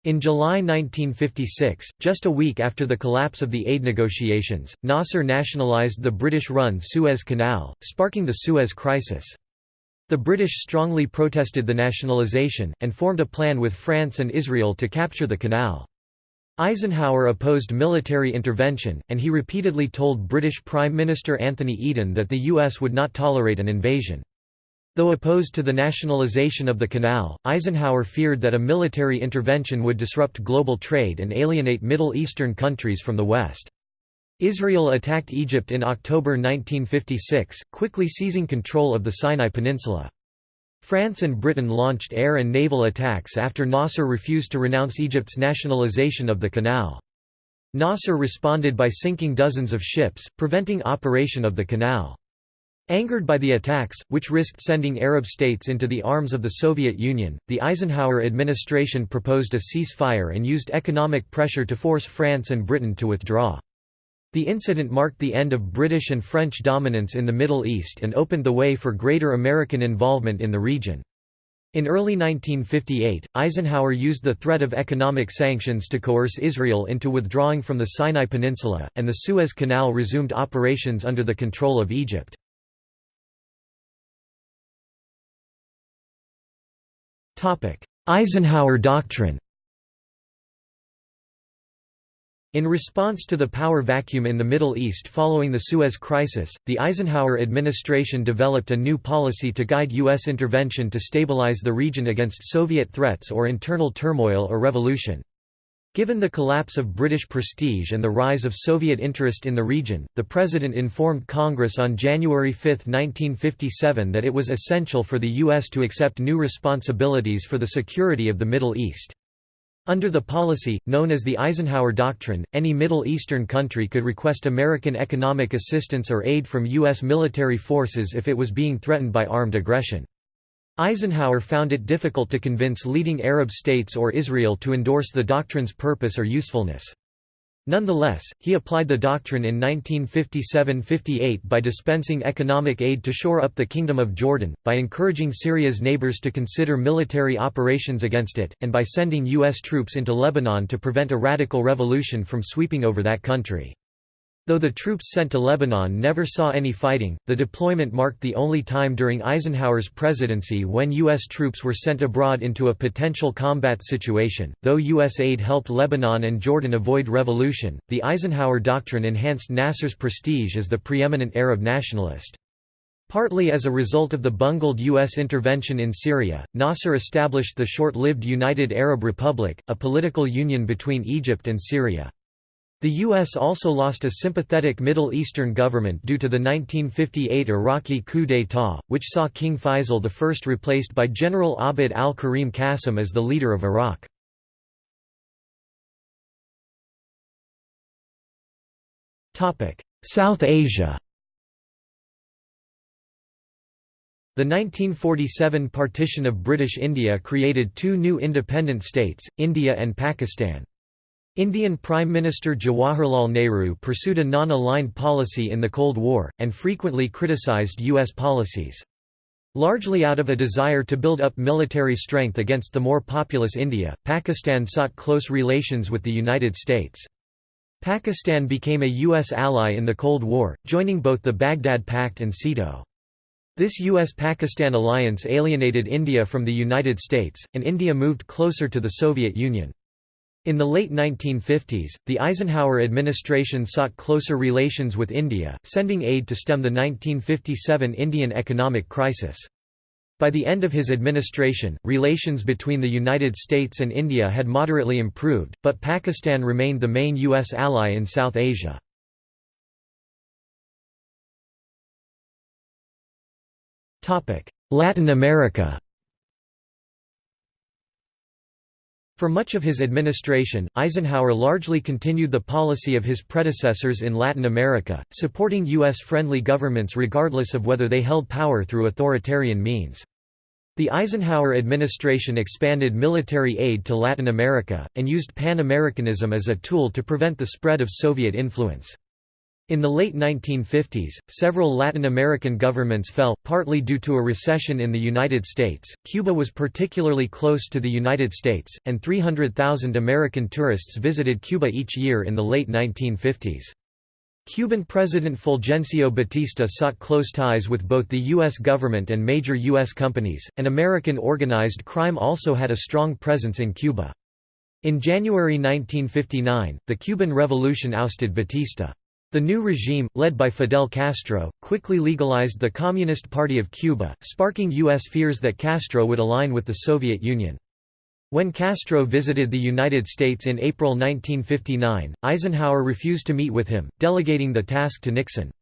In July 1956, just a week after the collapse of the aid negotiations, Nasser nationalized the British-run Suez Canal, sparking the Suez Crisis. The British strongly protested the nationalization, and formed a plan with France and Israel to capture the canal. Eisenhower opposed military intervention, and he repeatedly told British Prime Minister Anthony Eden that the U.S. would not tolerate an invasion. Though opposed to the nationalization of the canal, Eisenhower feared that a military intervention would disrupt global trade and alienate Middle Eastern countries from the West. Israel attacked Egypt in October 1956, quickly seizing control of the Sinai Peninsula. France and Britain launched air and naval attacks after Nasser refused to renounce Egypt's nationalization of the canal. Nasser responded by sinking dozens of ships, preventing operation of the canal. Angered by the attacks, which risked sending Arab states into the arms of the Soviet Union, the Eisenhower administration proposed a ceasefire and used economic pressure to force France and Britain to withdraw. The incident marked the end of British and French dominance in the Middle East and opened the way for greater American involvement in the region. In early 1958, Eisenhower used the threat of economic sanctions to coerce Israel into withdrawing from the Sinai Peninsula, and the Suez Canal resumed operations under the control of Egypt. Eisenhower Doctrine in response to the power vacuum in the Middle East following the Suez Crisis, the Eisenhower administration developed a new policy to guide U.S. intervention to stabilize the region against Soviet threats or internal turmoil or revolution. Given the collapse of British prestige and the rise of Soviet interest in the region, the President informed Congress on January 5, 1957 that it was essential for the U.S. to accept new responsibilities for the security of the Middle East. Under the policy, known as the Eisenhower Doctrine, any Middle Eastern country could request American economic assistance or aid from U.S. military forces if it was being threatened by armed aggression. Eisenhower found it difficult to convince leading Arab states or Israel to endorse the doctrine's purpose or usefulness. Nonetheless, he applied the doctrine in 1957–58 by dispensing economic aid to shore up the Kingdom of Jordan, by encouraging Syria's neighbors to consider military operations against it, and by sending U.S. troops into Lebanon to prevent a radical revolution from sweeping over that country. Though the troops sent to Lebanon never saw any fighting, the deployment marked the only time during Eisenhower's presidency when U.S. troops were sent abroad into a potential combat situation. Though U.S. aid helped Lebanon and Jordan avoid revolution, the Eisenhower Doctrine enhanced Nasser's prestige as the preeminent Arab nationalist. Partly as a result of the bungled U.S. intervention in Syria, Nasser established the short-lived United Arab Republic, a political union between Egypt and Syria. The U.S. also lost a sympathetic Middle Eastern government due to the 1958 Iraqi coup d'état, which saw King Faisal I replaced by General Abd al-Karim Qasim as the leader of Iraq. South Asia The 1947 partition of British India created two new independent states, India and Pakistan. Indian Prime Minister Jawaharlal Nehru pursued a non-aligned policy in the Cold War, and frequently criticized U.S. policies. Largely out of a desire to build up military strength against the more populous India, Pakistan sought close relations with the United States. Pakistan became a U.S. ally in the Cold War, joining both the Baghdad Pact and SEATO. This U.S.-Pakistan alliance alienated India from the United States, and India moved closer to the Soviet Union. In the late 1950s, the Eisenhower administration sought closer relations with India, sending aid to stem the 1957 Indian economic crisis. By the end of his administration, relations between the United States and India had moderately improved, but Pakistan remained the main U.S. ally in South Asia. Latin America For much of his administration, Eisenhower largely continued the policy of his predecessors in Latin America, supporting U.S.-friendly governments regardless of whether they held power through authoritarian means. The Eisenhower administration expanded military aid to Latin America, and used Pan-Americanism as a tool to prevent the spread of Soviet influence. In the late 1950s, several Latin American governments fell, partly due to a recession in the United States. Cuba was particularly close to the United States, and 300,000 American tourists visited Cuba each year in the late 1950s. Cuban President Fulgencio Batista sought close ties with both the U.S. government and major U.S. companies, and American organized crime also had a strong presence in Cuba. In January 1959, the Cuban Revolution ousted Batista. The new regime, led by Fidel Castro, quickly legalized the Communist Party of Cuba, sparking U.S. fears that Castro would align with the Soviet Union. When Castro visited the United States in April 1959, Eisenhower refused to meet with him, delegating the task to Nixon.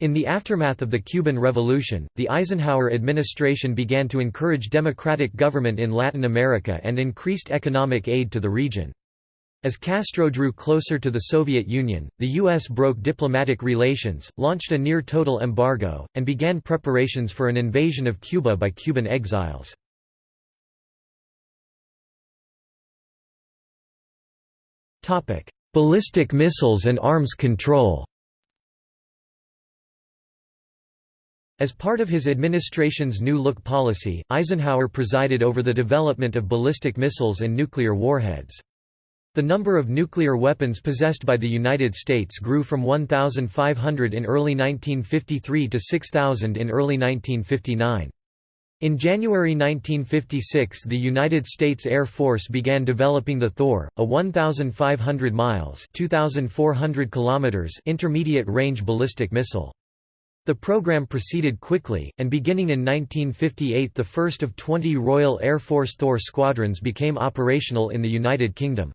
In the aftermath of the Cuban Revolution, the Eisenhower administration began to encourage democratic government in Latin America and increased economic aid to the region. As Castro drew closer to the Soviet Union, the U.S. broke diplomatic relations, launched a near-total embargo, and began preparations for an invasion of Cuba by Cuban exiles. Ballistic missiles and arms control As part of his administration's New Look policy, Eisenhower presided over the development of ballistic missiles and nuclear warheads. The number of nuclear weapons possessed by the United States grew from 1,500 in early 1953 to 6,000 in early 1959. In January 1956 the United States Air Force began developing the Thor, a 1,500 miles 2,400 kilometers intermediate-range ballistic missile. The program proceeded quickly, and beginning in 1958 the first of 20 Royal Air Force Thor squadrons became operational in the United Kingdom.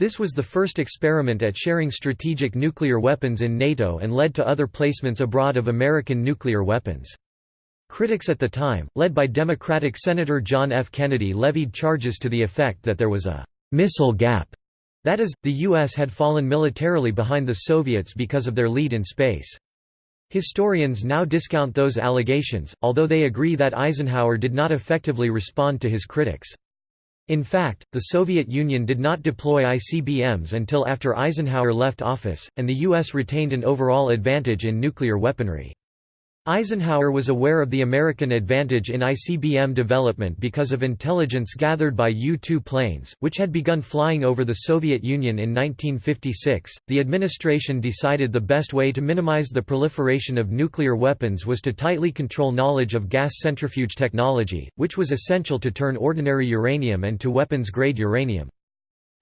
This was the first experiment at sharing strategic nuclear weapons in NATO and led to other placements abroad of American nuclear weapons. Critics at the time, led by Democratic Senator John F. Kennedy levied charges to the effect that there was a «missile gap», that is, the U.S. had fallen militarily behind the Soviets because of their lead in space. Historians now discount those allegations, although they agree that Eisenhower did not effectively respond to his critics. In fact, the Soviet Union did not deploy ICBMs until after Eisenhower left office, and the U.S. retained an overall advantage in nuclear weaponry. Eisenhower was aware of the American advantage in ICBM development because of intelligence gathered by U-2 planes, which had begun flying over the Soviet Union in 1956. The administration decided the best way to minimize the proliferation of nuclear weapons was to tightly control knowledge of gas centrifuge technology, which was essential to turn ordinary uranium and to weapons-grade uranium.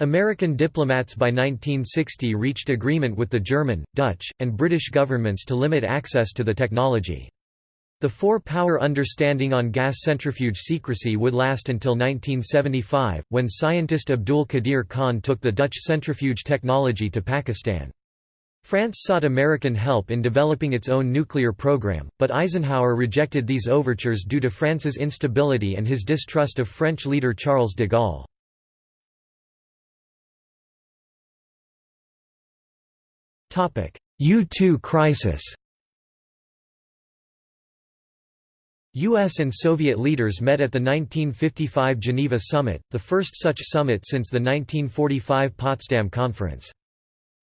American diplomats by 1960 reached agreement with the German, Dutch, and British governments to limit access to the technology. The four-power understanding on gas centrifuge secrecy would last until 1975, when scientist Abdul Qadir Khan took the Dutch centrifuge technology to Pakistan. France sought American help in developing its own nuclear program, but Eisenhower rejected these overtures due to France's instability and his distrust of French leader Charles de Gaulle. U-2 crisis U.S. and Soviet leaders met at the 1955 Geneva Summit, the first such summit since the 1945 Potsdam Conference.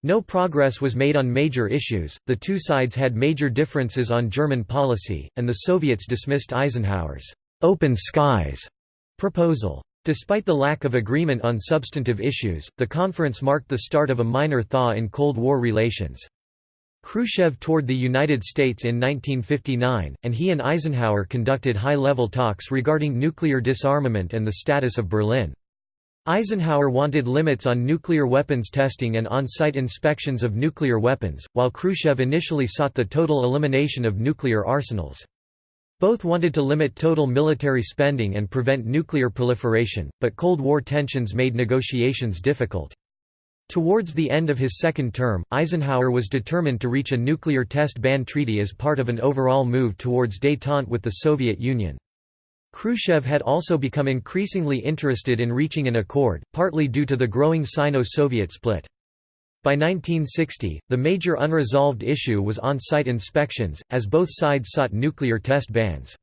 No progress was made on major issues, the two sides had major differences on German policy, and the Soviets dismissed Eisenhower's «open skies» proposal. Despite the lack of agreement on substantive issues, the conference marked the start of a minor thaw in Cold War relations. Khrushchev toured the United States in 1959, and he and Eisenhower conducted high-level talks regarding nuclear disarmament and the status of Berlin. Eisenhower wanted limits on nuclear weapons testing and on-site inspections of nuclear weapons, while Khrushchev initially sought the total elimination of nuclear arsenals. Both wanted to limit total military spending and prevent nuclear proliferation, but Cold War tensions made negotiations difficult. Towards the end of his second term, Eisenhower was determined to reach a nuclear test ban treaty as part of an overall move towards détente with the Soviet Union. Khrushchev had also become increasingly interested in reaching an accord, partly due to the growing Sino-Soviet split. By 1960, the major unresolved issue was on-site inspections, as both sides sought nuclear test bans.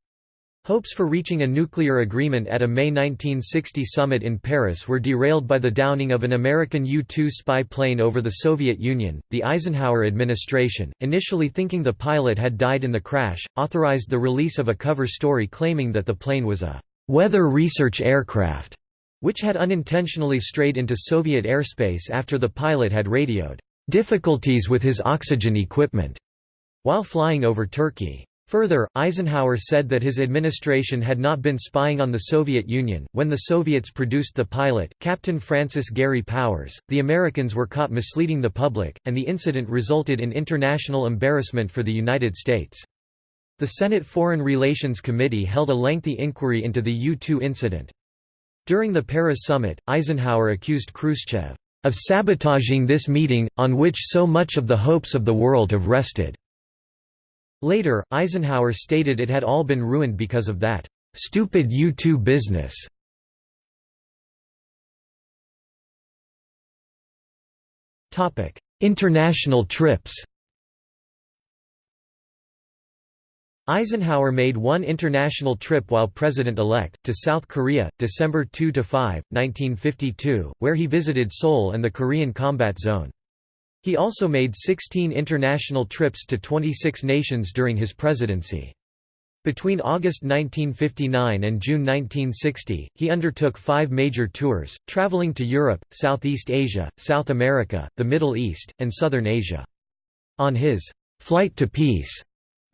Hopes for reaching a nuclear agreement at a May 1960 summit in Paris were derailed by the downing of an American U-2 spy plane over the Soviet Union. The Eisenhower administration, initially thinking the pilot had died in the crash, authorized the release of a cover story claiming that the plane was a weather research aircraft, which had unintentionally strayed into Soviet airspace after the pilot had radioed difficulties with his oxygen equipment while flying over Turkey. Further, Eisenhower said that his administration had not been spying on the Soviet Union. When the Soviets produced the pilot, Captain Francis Gary Powers, the Americans were caught misleading the public, and the incident resulted in international embarrassment for the United States. The Senate Foreign Relations Committee held a lengthy inquiry into the U-2 incident. During the Paris summit, Eisenhower accused Khrushchev of sabotaging this meeting, on which so much of the hopes of the world have rested. Later, Eisenhower stated it had all been ruined because of that stupid U-2 business. International trips Eisenhower made one international trip while president-elect, to South Korea, December 2–5, 1952, where he visited Seoul and the Korean Combat Zone. He also made 16 international trips to 26 nations during his presidency. Between August 1959 and June 1960, he undertook five major tours, traveling to Europe, Southeast Asia, South America, the Middle East, and Southern Asia. On his «Flight to Peace»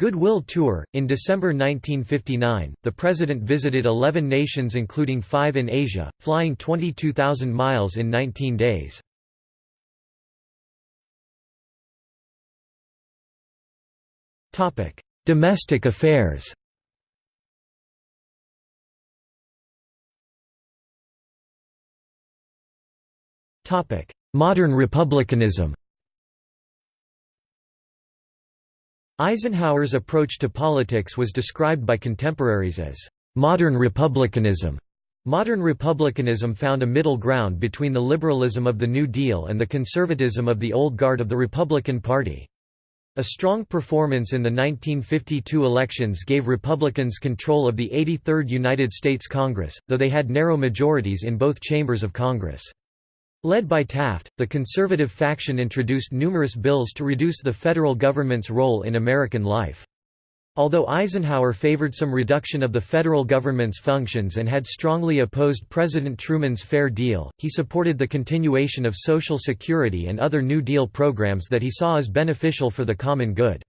Goodwill Tour, in December 1959, the president visited 11 nations including five in Asia, flying 22,000 miles in 19 days. Domestic affairs Modern republicanism Eisenhower's approach to politics was described by contemporaries as modern republicanism. Modern republicanism found a middle ground between the liberalism of the New Deal and the conservatism of the old guard of the Republican Party. A strong performance in the 1952 elections gave Republicans control of the 83rd United States Congress, though they had narrow majorities in both chambers of Congress. Led by Taft, the conservative faction introduced numerous bills to reduce the federal government's role in American life. Although Eisenhower favored some reduction of the federal government's functions and had strongly opposed President Truman's Fair Deal, he supported the continuation of Social Security and other New Deal programs that he saw as beneficial for the common good.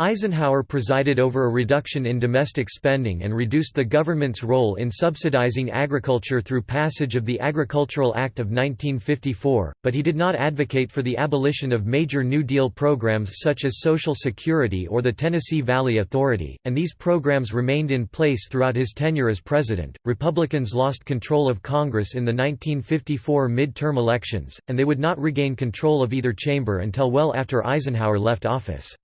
Eisenhower presided over a reduction in domestic spending and reduced the government's role in subsidizing agriculture through passage of the Agricultural Act of 1954, but he did not advocate for the abolition of major New Deal programs such as Social Security or the Tennessee Valley Authority, and these programs remained in place throughout his tenure as president. Republicans lost control of Congress in the 1954 mid-term elections, and they would not regain control of either chamber until well after Eisenhower left office.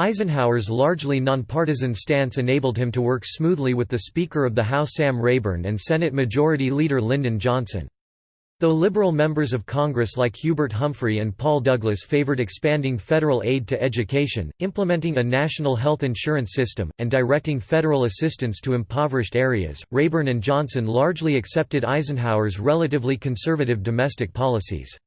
Eisenhower's largely nonpartisan stance enabled him to work smoothly with the Speaker of the House Sam Rayburn and Senate Majority Leader Lyndon Johnson. Though liberal members of Congress like Hubert Humphrey and Paul Douglas favored expanding federal aid to education, implementing a national health insurance system, and directing federal assistance to impoverished areas, Rayburn and Johnson largely accepted Eisenhower's relatively conservative domestic policies.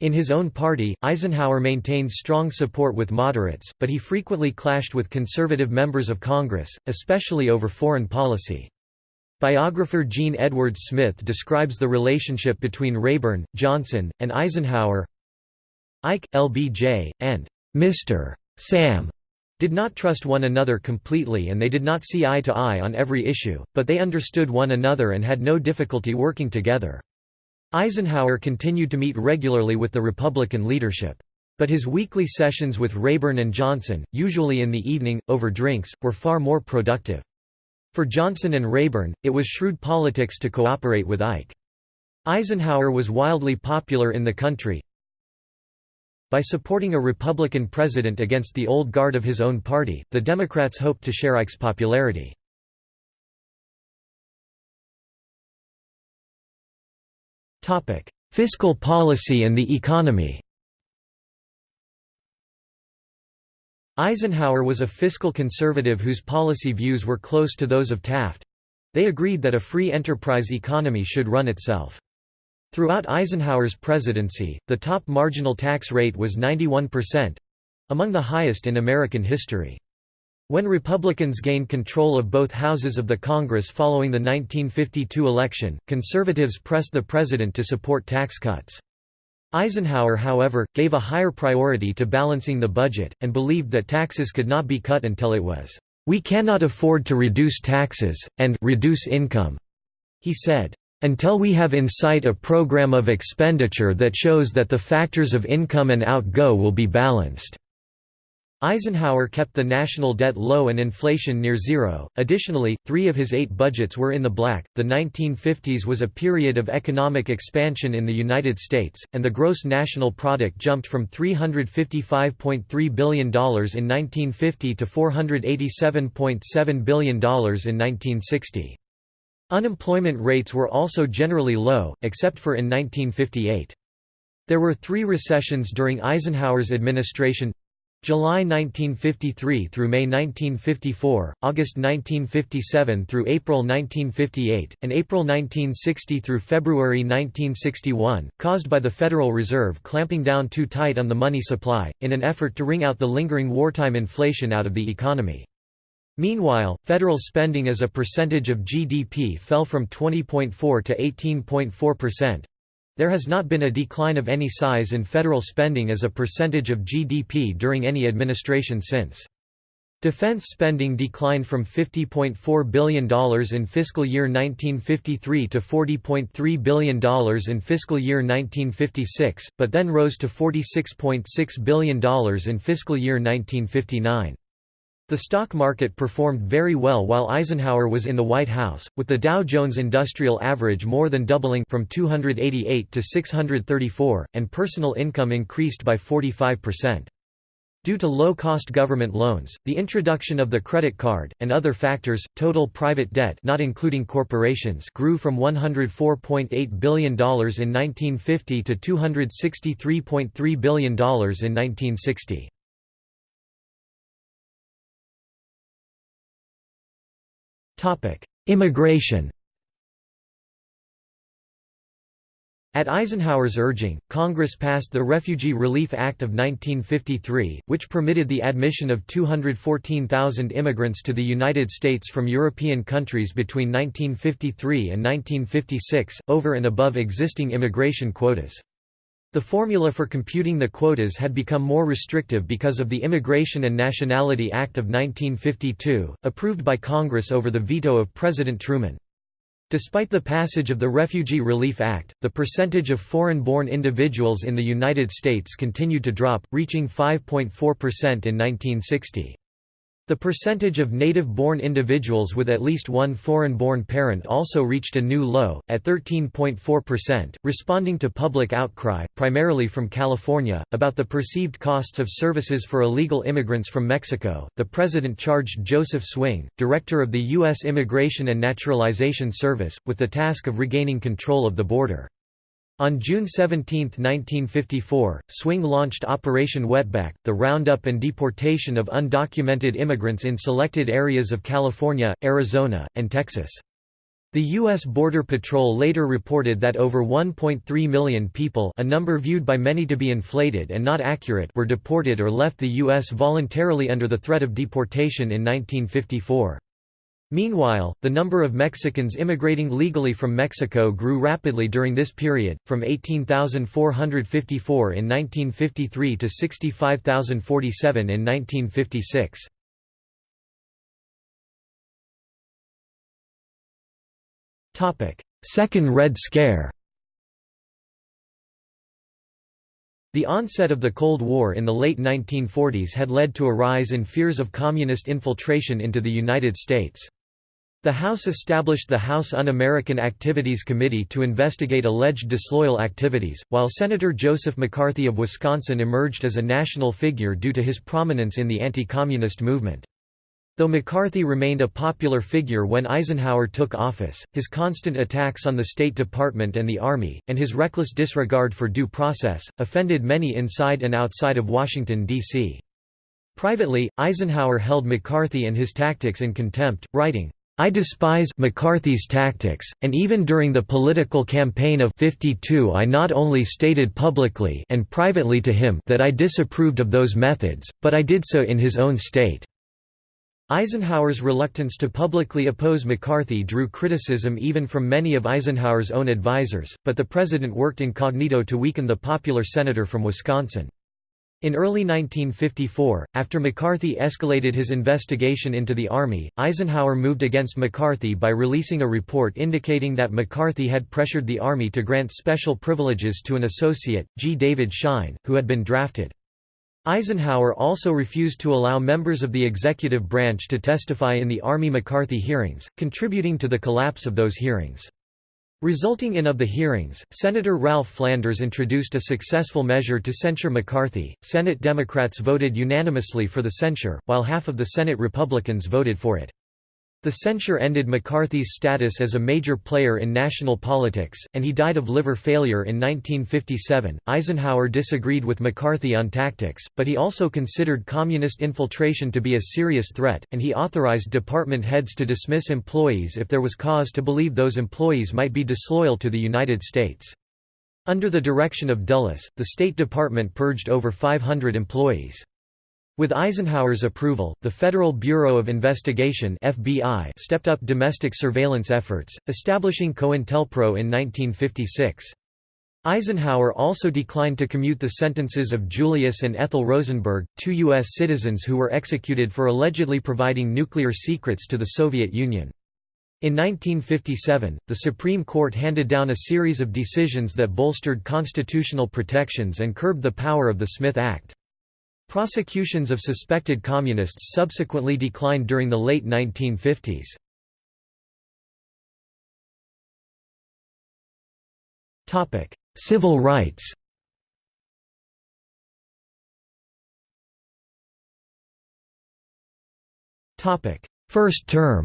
In his own party, Eisenhower maintained strong support with moderates, but he frequently clashed with conservative members of Congress, especially over foreign policy. Biographer Jean Edwards Smith describes the relationship between Rayburn, Johnson, and Eisenhower. Ike, LBJ, and Mr. Sam did not trust one another completely and they did not see eye to eye on every issue, but they understood one another and had no difficulty working together. Eisenhower continued to meet regularly with the Republican leadership. But his weekly sessions with Rayburn and Johnson, usually in the evening, over drinks, were far more productive. For Johnson and Rayburn, it was shrewd politics to cooperate with Ike. Eisenhower was wildly popular in the country. By supporting a Republican president against the old guard of his own party, the Democrats hoped to share Ike's popularity. Fiscal policy and the economy Eisenhower was a fiscal conservative whose policy views were close to those of Taft. They agreed that a free enterprise economy should run itself. Throughout Eisenhower's presidency, the top marginal tax rate was 91%—among the highest in American history. When Republicans gained control of both houses of the Congress following the 1952 election, conservatives pressed the president to support tax cuts. Eisenhower however, gave a higher priority to balancing the budget, and believed that taxes could not be cut until it was, "...we cannot afford to reduce taxes, and reduce income," he said. Until we have in sight a program of expenditure that shows that the factors of income and outgo will be balanced. Eisenhower kept the national debt low and inflation near zero. Additionally, three of his eight budgets were in the black. The 1950s was a period of economic expansion in the United States, and the gross national product jumped from $355.3 billion in 1950 to $487.7 billion in 1960. Unemployment rates were also generally low, except for in 1958. There were three recessions during Eisenhower's administration July 1953 through May 1954, August 1957 through April 1958, and April 1960 through February 1961, caused by the Federal Reserve clamping down too tight on the money supply, in an effort to wring out the lingering wartime inflation out of the economy. Meanwhile, federal spending as a percentage of GDP fell from 20.4 to 18.4 percent, there has not been a decline of any size in federal spending as a percentage of GDP during any administration since. Defense spending declined from $50.4 billion in fiscal year 1953 to $40.3 billion in fiscal year 1956, but then rose to $46.6 billion in fiscal year 1959. The stock market performed very well while Eisenhower was in the White House, with the Dow Jones Industrial Average more than doubling from 288 to 634, and personal income increased by 45%. Due to low-cost government loans, the introduction of the credit card, and other factors, total private debt not including corporations grew from $104.8 billion in 1950 to $263.3 billion in 1960. Immigration At Eisenhower's urging, Congress passed the Refugee Relief Act of 1953, which permitted the admission of 214,000 immigrants to the United States from European countries between 1953 and 1956, over and above existing immigration quotas. The formula for computing the quotas had become more restrictive because of the Immigration and Nationality Act of 1952, approved by Congress over the veto of President Truman. Despite the passage of the Refugee Relief Act, the percentage of foreign-born individuals in the United States continued to drop, reaching 5.4% in 1960. The percentage of native-born individuals with at least one foreign-born parent also reached a new low, at 13.4%, responding to public outcry, primarily from California, about the perceived costs of services for illegal immigrants from Mexico. The president charged Joseph Swing, director of the U.S. Immigration and Naturalization Service, with the task of regaining control of the border. On June 17, 1954, Swing launched Operation Wetback, the roundup and deportation of undocumented immigrants in selected areas of California, Arizona, and Texas. The U.S. Border Patrol later reported that over 1.3 million people a number viewed by many to be inflated and not accurate were deported or left the U.S. voluntarily under the threat of deportation in 1954. Meanwhile, the number of Mexicans immigrating legally from Mexico grew rapidly during this period, from 18,454 in 1953 to 65,047 in 1956. Second Red Scare The onset of the Cold War in the late 1940s had led to a rise in fears of communist infiltration into the United States. The House established the House Un-American Activities Committee to investigate alleged disloyal activities, while Senator Joseph McCarthy of Wisconsin emerged as a national figure due to his prominence in the anti-communist movement. Though McCarthy remained a popular figure when Eisenhower took office, his constant attacks on the State Department and the Army, and his reckless disregard for due process, offended many inside and outside of Washington, D.C. Privately, Eisenhower held McCarthy and his tactics in contempt, writing, I despise McCarthy's tactics, and even during the political campaign of 52 I not only stated publicly and privately to him that I disapproved of those methods, but I did so in his own state. Eisenhower's reluctance to publicly oppose McCarthy drew criticism even from many of Eisenhower's own advisers, but the president worked incognito to weaken the popular senator from Wisconsin. In early 1954, after McCarthy escalated his investigation into the Army, Eisenhower moved against McCarthy by releasing a report indicating that McCarthy had pressured the Army to grant special privileges to an associate, G. David Schine, who had been drafted. Eisenhower also refused to allow members of the executive branch to testify in the Army McCarthy hearings, contributing to the collapse of those hearings. Resulting in of the hearings, Senator Ralph Flanders introduced a successful measure to censure McCarthy. Senate Democrats voted unanimously for the censure, while half of the Senate Republicans voted for it. The censure ended McCarthy's status as a major player in national politics, and he died of liver failure in 1957. Eisenhower disagreed with McCarthy on tactics, but he also considered communist infiltration to be a serious threat, and he authorized department heads to dismiss employees if there was cause to believe those employees might be disloyal to the United States. Under the direction of Dulles, the State Department purged over 500 employees. With Eisenhower's approval, the Federal Bureau of Investigation FBI stepped up domestic surveillance efforts, establishing COINTELPRO in 1956. Eisenhower also declined to commute the sentences of Julius and Ethel Rosenberg, two U.S. citizens who were executed for allegedly providing nuclear secrets to the Soviet Union. In 1957, the Supreme Court handed down a series of decisions that bolstered constitutional protections and curbed the power of the Smith Act. Prosecutions of suspected communists subsequently declined during the late 1950s. Topic: Civil rights Topic: First term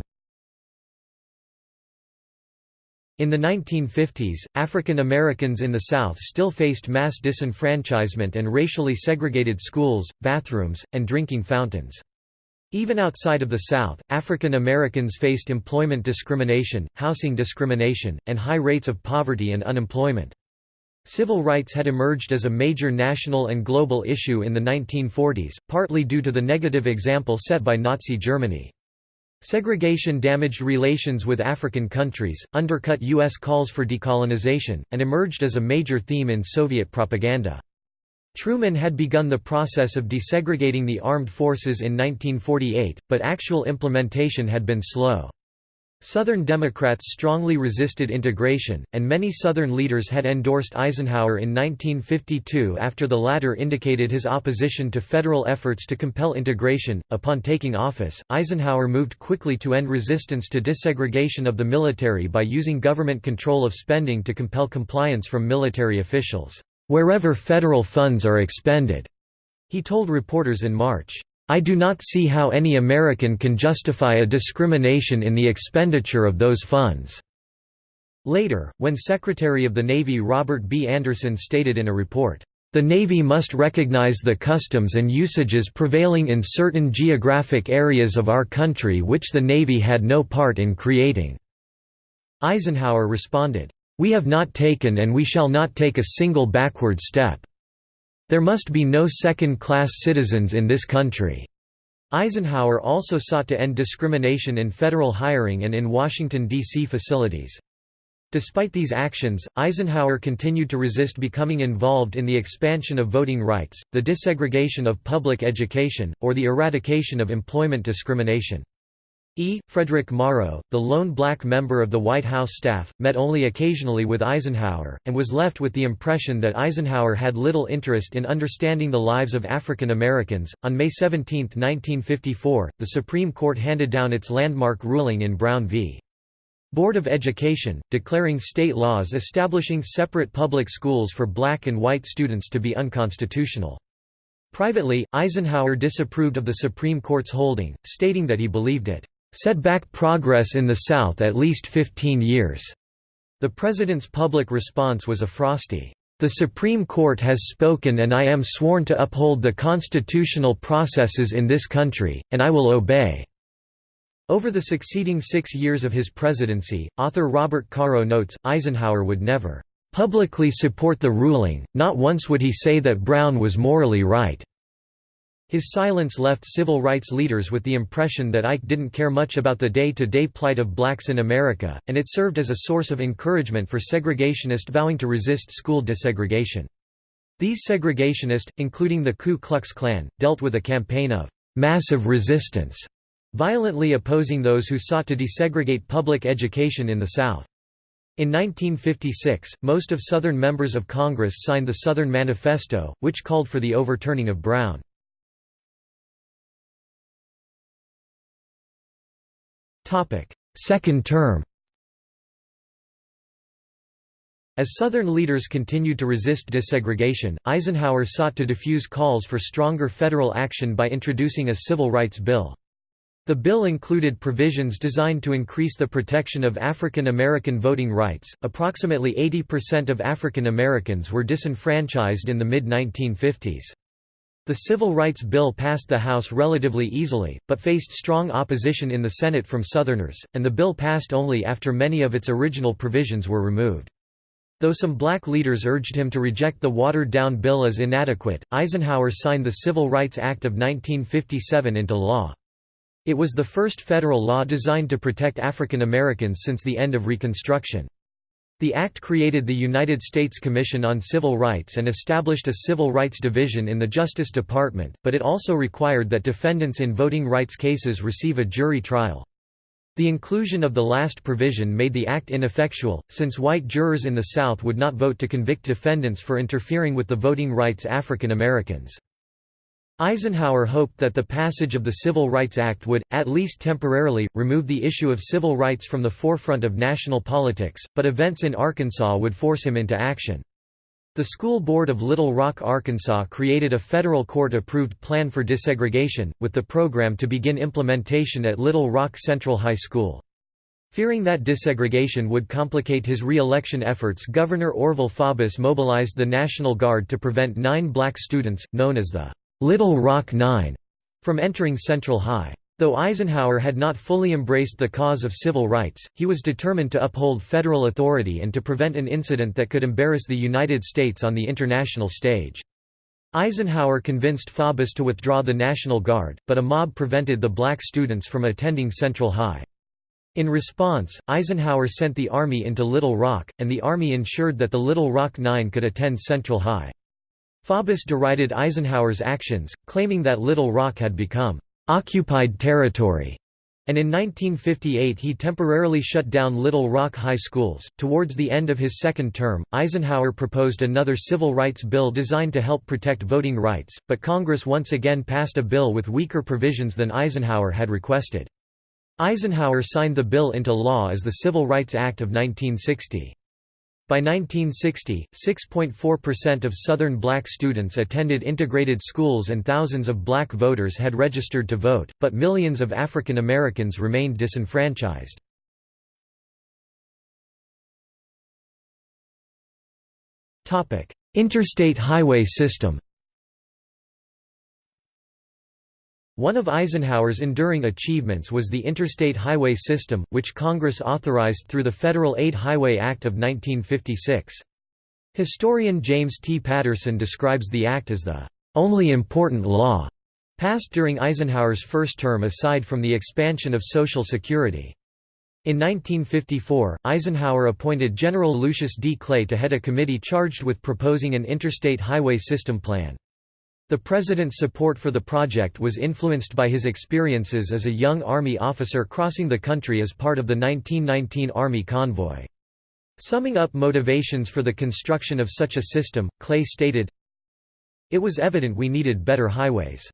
In the 1950s, African Americans in the South still faced mass disenfranchisement and racially segregated schools, bathrooms, and drinking fountains. Even outside of the South, African Americans faced employment discrimination, housing discrimination, and high rates of poverty and unemployment. Civil rights had emerged as a major national and global issue in the 1940s, partly due to the negative example set by Nazi Germany. Segregation damaged relations with African countries, undercut U.S. calls for decolonization, and emerged as a major theme in Soviet propaganda. Truman had begun the process of desegregating the armed forces in 1948, but actual implementation had been slow. Southern Democrats strongly resisted integration, and many Southern leaders had endorsed Eisenhower in 1952 after the latter indicated his opposition to federal efforts to compel integration. Upon taking office, Eisenhower moved quickly to end resistance to desegregation of the military by using government control of spending to compel compliance from military officials, wherever federal funds are expended, he told reporters in March. I do not see how any American can justify a discrimination in the expenditure of those funds." Later, when Secretary of the Navy Robert B. Anderson stated in a report, "...the Navy must recognize the customs and usages prevailing in certain geographic areas of our country which the Navy had no part in creating." Eisenhower responded, "'We have not taken and we shall not take a single backward step. There must be no second-class citizens in this country." Eisenhower also sought to end discrimination in federal hiring and in Washington, D.C. facilities. Despite these actions, Eisenhower continued to resist becoming involved in the expansion of voting rights, the desegregation of public education, or the eradication of employment discrimination. E. Frederick Morrow, the lone black member of the White House staff, met only occasionally with Eisenhower, and was left with the impression that Eisenhower had little interest in understanding the lives of African Americans. On May 17, 1954, the Supreme Court handed down its landmark ruling in Brown v. Board of Education, declaring state laws establishing separate public schools for black and white students to be unconstitutional. Privately, Eisenhower disapproved of the Supreme Court's holding, stating that he believed it set back progress in the South at least 15 years. The president's public response was a frosty, "The Supreme Court has spoken and I am sworn to uphold the constitutional processes in this country, and I will obey." Over the succeeding six years of his presidency, author Robert Caro notes, Eisenhower would never publicly support the ruling, not once would he say that Brown was morally right. His silence left civil rights leaders with the impression that Ike didn't care much about the day-to-day -day plight of blacks in America, and it served as a source of encouragement for segregationists vowing to resist school desegregation. These segregationists, including the Ku Klux Klan, dealt with a campaign of «massive resistance», violently opposing those who sought to desegregate public education in the South. In 1956, most of Southern members of Congress signed the Southern Manifesto, which called for the overturning of Brown. Second term As Southern leaders continued to resist desegregation, Eisenhower sought to diffuse calls for stronger federal action by introducing a civil rights bill. The bill included provisions designed to increase the protection of African American voting rights. Approximately 80% of African Americans were disenfranchised in the mid 1950s. The Civil Rights Bill passed the House relatively easily, but faced strong opposition in the Senate from Southerners, and the bill passed only after many of its original provisions were removed. Though some black leaders urged him to reject the watered-down bill as inadequate, Eisenhower signed the Civil Rights Act of 1957 into law. It was the first federal law designed to protect African Americans since the end of Reconstruction. The Act created the United States Commission on Civil Rights and established a Civil Rights Division in the Justice Department, but it also required that defendants in voting rights cases receive a jury trial. The inclusion of the last provision made the act ineffectual, since white jurors in the South would not vote to convict defendants for interfering with the voting rights African Americans. Eisenhower hoped that the passage of the Civil Rights Act would, at least temporarily, remove the issue of civil rights from the forefront of national politics, but events in Arkansas would force him into action. The School Board of Little Rock, Arkansas created a federal court-approved plan for desegregation, with the program to begin implementation at Little Rock Central High School. Fearing that desegregation would complicate his re-election efforts Governor Orville Faubus mobilized the National Guard to prevent nine black students, known as the Little Rock Nine from entering Central High. Though Eisenhower had not fully embraced the cause of civil rights, he was determined to uphold federal authority and to prevent an incident that could embarrass the United States on the international stage. Eisenhower convinced Faubus to withdraw the National Guard, but a mob prevented the black students from attending Central High. In response, Eisenhower sent the Army into Little Rock, and the Army ensured that the Little Rock Nine could attend Central High. Faubus derided Eisenhower's actions, claiming that Little Rock had become occupied territory. And in 1958 he temporarily shut down Little Rock High Schools. Towards the end of his second term, Eisenhower proposed another civil rights bill designed to help protect voting rights, but Congress once again passed a bill with weaker provisions than Eisenhower had requested. Eisenhower signed the bill into law as the Civil Rights Act of 1960. By 1960, 6.4% of Southern black students attended integrated schools and thousands of black voters had registered to vote, but millions of African Americans remained disenfranchised. Interstate highway system One of Eisenhower's enduring achievements was the interstate highway system, which Congress authorized through the Federal Aid Highway Act of 1956. Historian James T. Patterson describes the act as the only important law passed during Eisenhower's first term aside from the expansion of Social Security. In 1954, Eisenhower appointed General Lucius D. Clay to head a committee charged with proposing an interstate highway system plan. The president's support for the project was influenced by his experiences as a young Army officer crossing the country as part of the 1919 Army convoy. Summing up motivations for the construction of such a system, Clay stated, It was evident we needed better highways.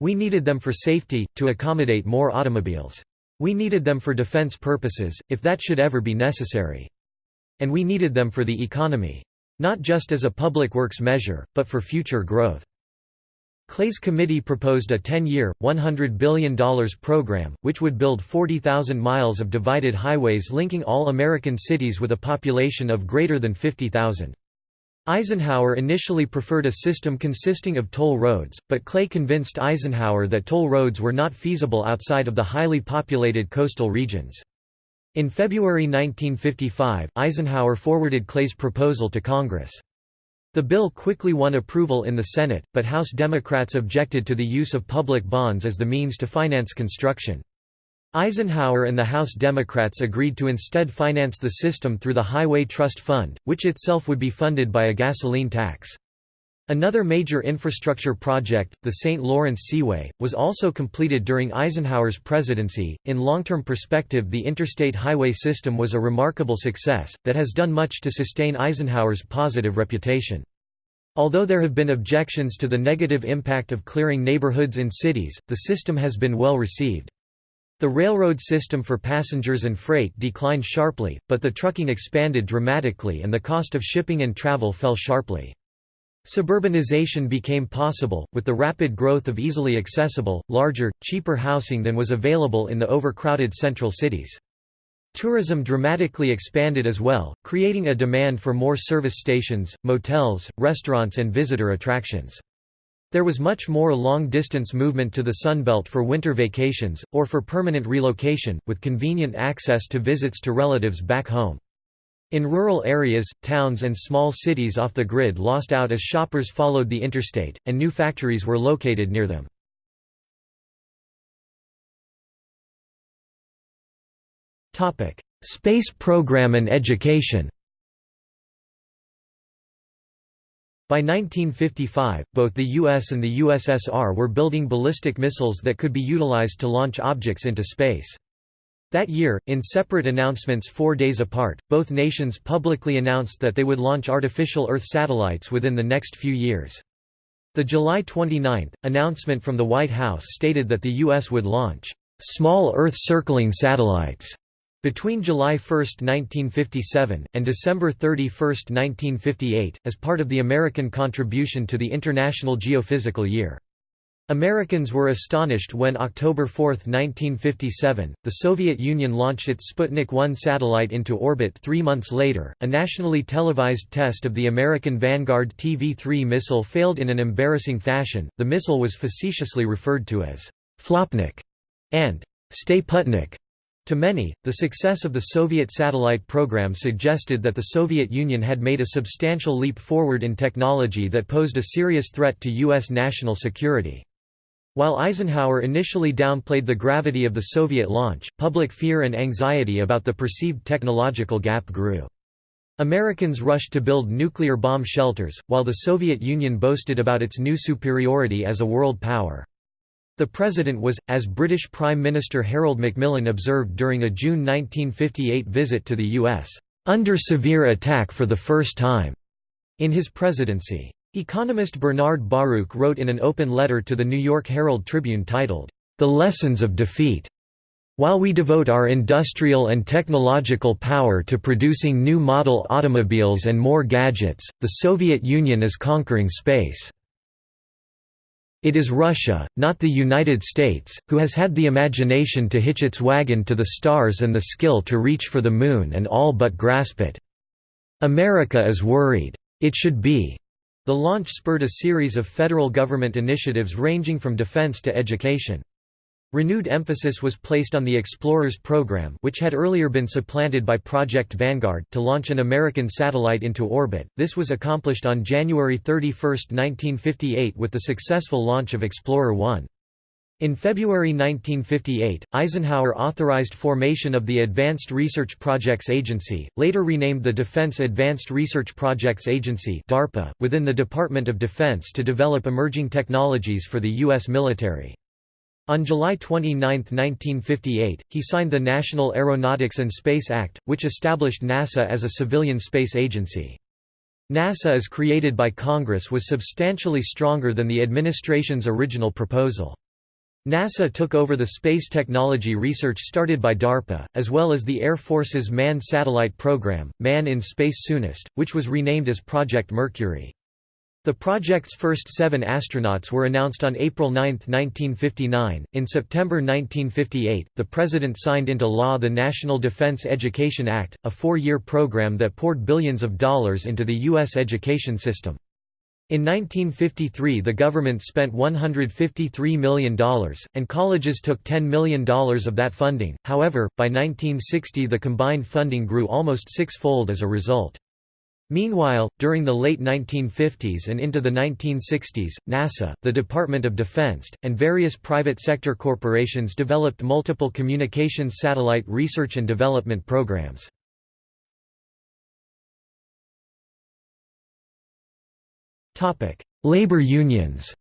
We needed them for safety, to accommodate more automobiles. We needed them for defense purposes, if that should ever be necessary. And we needed them for the economy. Not just as a public works measure, but for future growth. Clay's committee proposed a 10-year, $100 billion program, which would build 40,000 miles of divided highways linking all American cities with a population of greater than 50,000. Eisenhower initially preferred a system consisting of toll roads, but Clay convinced Eisenhower that toll roads were not feasible outside of the highly populated coastal regions. In February 1955, Eisenhower forwarded Clay's proposal to Congress. The bill quickly won approval in the Senate, but House Democrats objected to the use of public bonds as the means to finance construction. Eisenhower and the House Democrats agreed to instead finance the system through the Highway Trust Fund, which itself would be funded by a gasoline tax. Another major infrastructure project, the St. Lawrence Seaway, was also completed during Eisenhower's presidency. In long term perspective, the interstate highway system was a remarkable success, that has done much to sustain Eisenhower's positive reputation. Although there have been objections to the negative impact of clearing neighborhoods in cities, the system has been well received. The railroad system for passengers and freight declined sharply, but the trucking expanded dramatically and the cost of shipping and travel fell sharply. Suburbanization became possible, with the rapid growth of easily accessible, larger, cheaper housing than was available in the overcrowded central cities. Tourism dramatically expanded as well, creating a demand for more service stations, motels, restaurants and visitor attractions. There was much more long-distance movement to the Sunbelt for winter vacations, or for permanent relocation, with convenient access to visits to relatives back home. In rural areas, towns and small cities off the grid lost out as shoppers followed the interstate, and new factories were located near them. Space program and education By 1955, both the US and the USSR were building ballistic missiles that could be utilized to launch objects into space. That year, in separate announcements four days apart, both nations publicly announced that they would launch artificial Earth satellites within the next few years. The July 29 announcement from the White House stated that the U.S. would launch small Earth-circling satellites between July 1, 1957, and December 31, 1958, as part of the American contribution to the International Geophysical Year. Americans were astonished when October 4, 1957, the Soviet Union launched its Sputnik 1 satellite into orbit three months later. A nationally televised test of the American Vanguard TV 3 missile failed in an embarrassing fashion. The missile was facetiously referred to as Flopnik and Stay Putnik to many, the success of the Soviet satellite program suggested that the Soviet Union had made a substantial leap forward in technology that posed a serious threat to U.S. national security. While Eisenhower initially downplayed the gravity of the Soviet launch, public fear and anxiety about the perceived technological gap grew. Americans rushed to build nuclear bomb shelters, while the Soviet Union boasted about its new superiority as a world power. The president was, as British Prime Minister Harold Macmillan observed during a June 1958 visit to the U.S., "...under severe attack for the first time." in his presidency. Economist Bernard Baruch wrote in an open letter to the New York Herald Tribune titled, The Lessons of Defeat. While we devote our industrial and technological power to producing new model automobiles and more gadgets, the Soviet Union is conquering space. It is Russia, not the United States, who has had the imagination to hitch its wagon to the stars and the skill to reach for the moon and all but grasp it. America is worried. It should be. The launch spurred a series of federal government initiatives ranging from defense to education. Renewed emphasis was placed on the Explorers program which had earlier been supplanted by Project Vanguard to launch an American satellite into orbit. This was accomplished on January 31, 1958 with the successful launch of Explorer 1. In February 1958, Eisenhower authorized formation of the Advanced Research Projects Agency, later renamed the Defense Advanced Research Projects Agency DARPA, within the Department of Defense to develop emerging technologies for the U.S. military. On July 29, 1958, he signed the National Aeronautics and Space Act, which established NASA as a civilian space agency. NASA as created by Congress was substantially stronger than the administration's original proposal. NASA took over the space technology research started by DARPA, as well as the Air Force's Manned Satellite Program, Man in Space Soonest, which was renamed as Project Mercury. The project's first seven astronauts were announced on April 9, 1959. In September 1958, the President signed into law the National Defense Education Act, a four year program that poured billions of dollars into the U.S. education system. In 1953 the government spent $153 million, and colleges took $10 million of that funding, however, by 1960 the combined funding grew almost six-fold as a result. Meanwhile, during the late 1950s and into the 1960s, NASA, the Department of Defense, and various private sector corporations developed multiple communications satellite research and development programs. Labor unions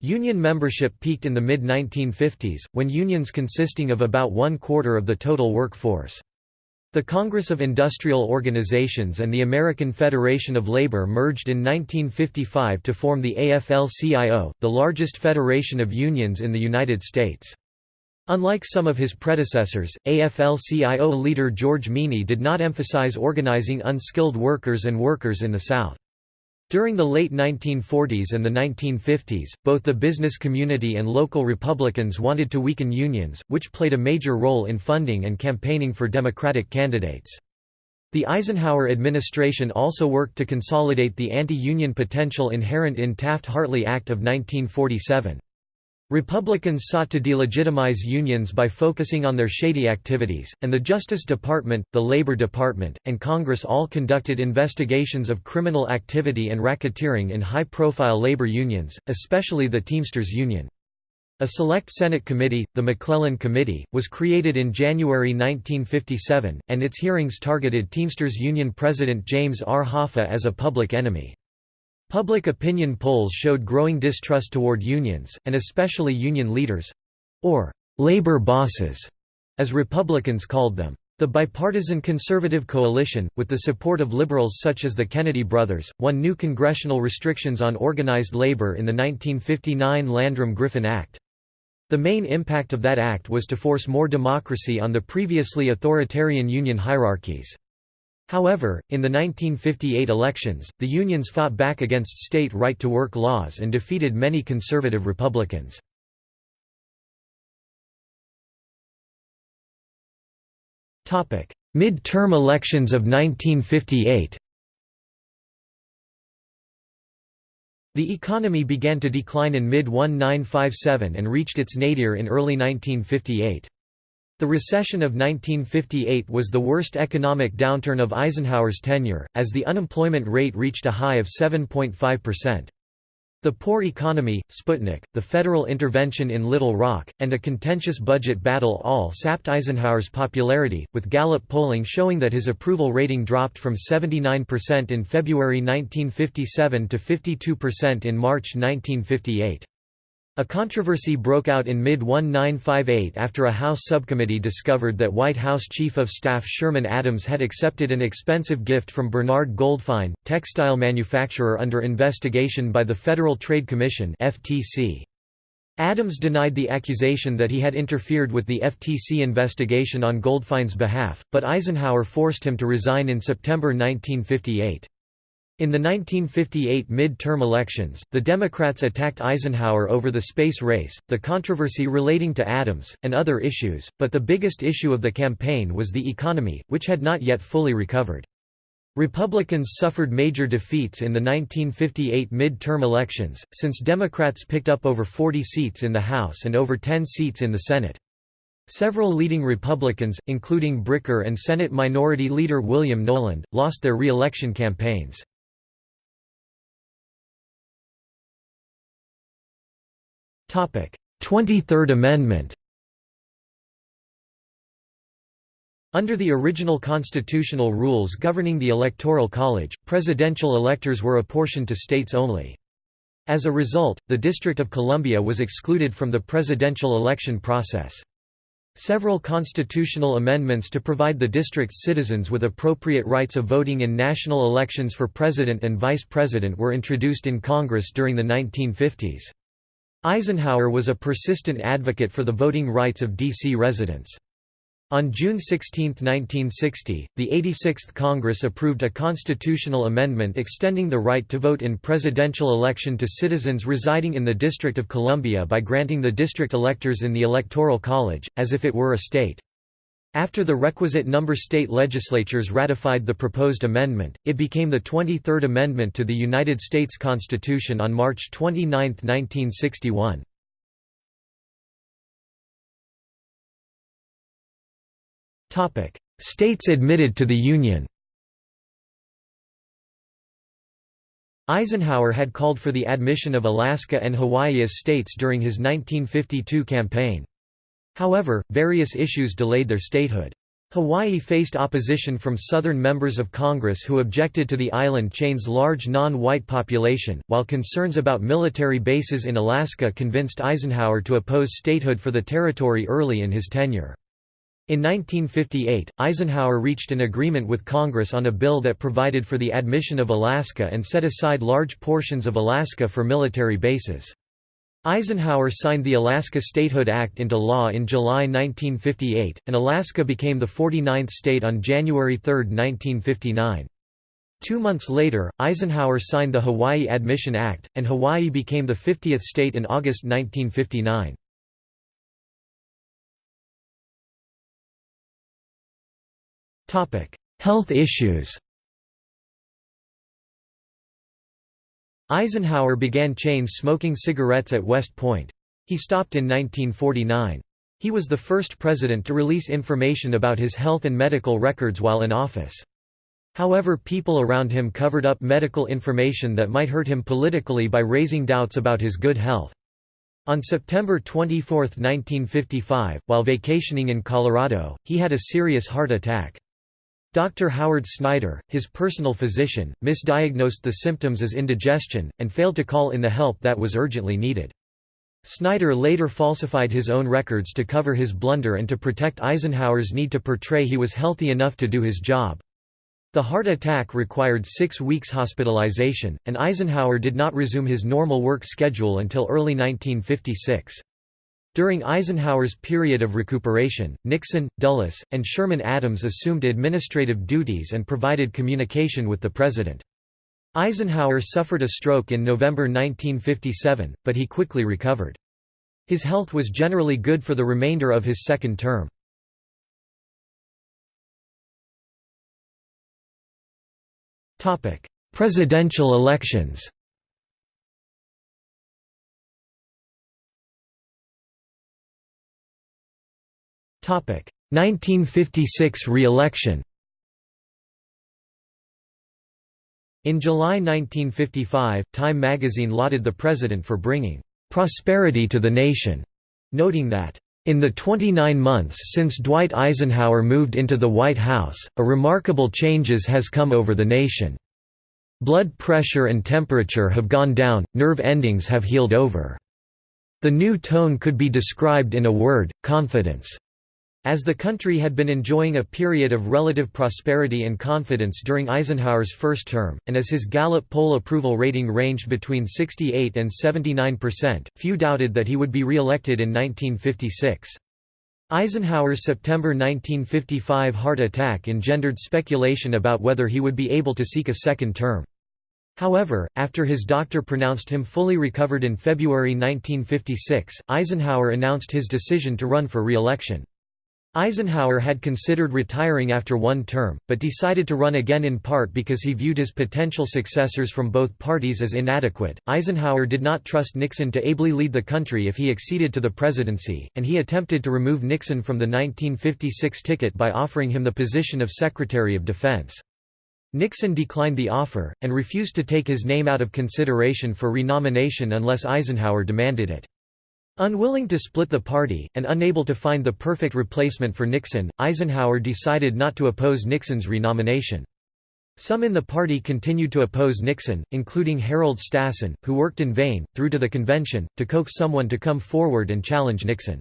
Union membership peaked in the mid-1950s, when unions consisting of about one-quarter of the total workforce. The Congress of Industrial Organizations and the American Federation of Labor merged in 1955 to form the AFL-CIO, the largest federation of unions in the United States. Unlike some of his predecessors, AFL-CIO leader George Meany did not emphasize organizing unskilled workers and workers in the South. During the late 1940s and the 1950s, both the business community and local Republicans wanted to weaken unions, which played a major role in funding and campaigning for Democratic candidates. The Eisenhower administration also worked to consolidate the anti-union potential inherent in Taft-Hartley Act of 1947. Republicans sought to delegitimize unions by focusing on their shady activities, and the Justice Department, the Labor Department, and Congress all conducted investigations of criminal activity and racketeering in high-profile labor unions, especially the Teamsters Union. A select Senate committee, the McClellan Committee, was created in January 1957, and its hearings targeted Teamsters Union President James R. Hoffa as a public enemy. Public opinion polls showed growing distrust toward unions, and especially union leaders—or «labor bosses», as Republicans called them. The bipartisan conservative coalition, with the support of liberals such as the Kennedy brothers, won new congressional restrictions on organized labor in the 1959 Landrum-Griffin Act. The main impact of that act was to force more democracy on the previously authoritarian union hierarchies. However, in the 1958 elections, the unions fought back against state right-to-work laws and defeated many conservative Republicans. Mid-term elections of 1958 The economy began to decline in mid-1957 and reached its nadir in early 1958. The recession of 1958 was the worst economic downturn of Eisenhower's tenure, as the unemployment rate reached a high of 7.5%. The poor economy, Sputnik, the federal intervention in Little Rock, and a contentious budget battle all sapped Eisenhower's popularity, with Gallup polling showing that his approval rating dropped from 79% in February 1957 to 52% in March 1958. A controversy broke out in mid-1958 after a House subcommittee discovered that White House Chief of Staff Sherman Adams had accepted an expensive gift from Bernard Goldfine, textile manufacturer under investigation by the Federal Trade Commission FTC. Adams denied the accusation that he had interfered with the FTC investigation on Goldfine's behalf, but Eisenhower forced him to resign in September 1958. In the 1958 mid-term elections, the Democrats attacked Eisenhower over the space race, the controversy relating to Adams, and other issues, but the biggest issue of the campaign was the economy, which had not yet fully recovered. Republicans suffered major defeats in the 1958 mid-term elections, since Democrats picked up over 40 seats in the House and over 10 seats in the Senate. Several leading Republicans, including Bricker and Senate Minority Leader William Knowland, lost their re-election campaigns. Twenty-third Amendment Under the original constitutional rules governing the Electoral College, presidential electors were apportioned to states only. As a result, the District of Columbia was excluded from the presidential election process. Several constitutional amendments to provide the district's citizens with appropriate rights of voting in national elections for president and vice president were introduced in Congress during the 1950s. Eisenhower was a persistent advocate for the voting rights of D.C. residents. On June 16, 1960, the 86th Congress approved a constitutional amendment extending the right to vote in presidential election to citizens residing in the District of Columbia by granting the district electors in the Electoral College, as if it were a state. After the requisite number state legislatures ratified the proposed amendment, it became the 23rd Amendment to the United States Constitution on March 29, 1961. States admitted to the Union Eisenhower had called for the admission of Alaska and Hawaii as states during his 1952 campaign. However, various issues delayed their statehood. Hawaii faced opposition from Southern members of Congress who objected to the island chain's large non-white population, while concerns about military bases in Alaska convinced Eisenhower to oppose statehood for the territory early in his tenure. In 1958, Eisenhower reached an agreement with Congress on a bill that provided for the admission of Alaska and set aside large portions of Alaska for military bases. Eisenhower signed the Alaska Statehood Act into law in July 1958, and Alaska became the 49th state on January 3, 1959. Two months later, Eisenhower signed the Hawaii Admission Act, and Hawaii became the 50th state in August 1959. Health issues Eisenhower began chain smoking cigarettes at West Point. He stopped in 1949. He was the first president to release information about his health and medical records while in office. However people around him covered up medical information that might hurt him politically by raising doubts about his good health. On September 24, 1955, while vacationing in Colorado, he had a serious heart attack. Dr. Howard Snyder, his personal physician, misdiagnosed the symptoms as indigestion, and failed to call in the help that was urgently needed. Snyder later falsified his own records to cover his blunder and to protect Eisenhower's need to portray he was healthy enough to do his job. The heart attack required six weeks hospitalization, and Eisenhower did not resume his normal work schedule until early 1956. During Eisenhower's period of recuperation, Nixon, Dulles, and Sherman Adams assumed administrative duties and provided communication with the president. Eisenhower suffered a stroke in November 1957, but he quickly recovered. His health was generally good for the remainder of his second term. Presidential elections 1956 re-election In July 1955, Time magazine lauded the president for bringing "...prosperity to the nation", noting that, "...in the 29 months since Dwight Eisenhower moved into the White House, a remarkable changes has come over the nation. Blood pressure and temperature have gone down, nerve endings have healed over. The new tone could be described in a word, confidence." As the country had been enjoying a period of relative prosperity and confidence during Eisenhower's first term, and as his Gallup poll approval rating ranged between 68 and 79 percent, few doubted that he would be re-elected in 1956. Eisenhower's September 1955 heart attack engendered speculation about whether he would be able to seek a second term. However, after his doctor pronounced him fully recovered in February 1956, Eisenhower announced his decision to run for re-election. Eisenhower had considered retiring after one term, but decided to run again in part because he viewed his potential successors from both parties as inadequate. Eisenhower did not trust Nixon to ably lead the country if he acceded to the presidency, and he attempted to remove Nixon from the 1956 ticket by offering him the position of Secretary of Defense. Nixon declined the offer, and refused to take his name out of consideration for renomination unless Eisenhower demanded it. Unwilling to split the party, and unable to find the perfect replacement for Nixon, Eisenhower decided not to oppose Nixon's renomination. Some in the party continued to oppose Nixon, including Harold Stassen, who worked in vain, through to the convention, to coax someone to come forward and challenge Nixon.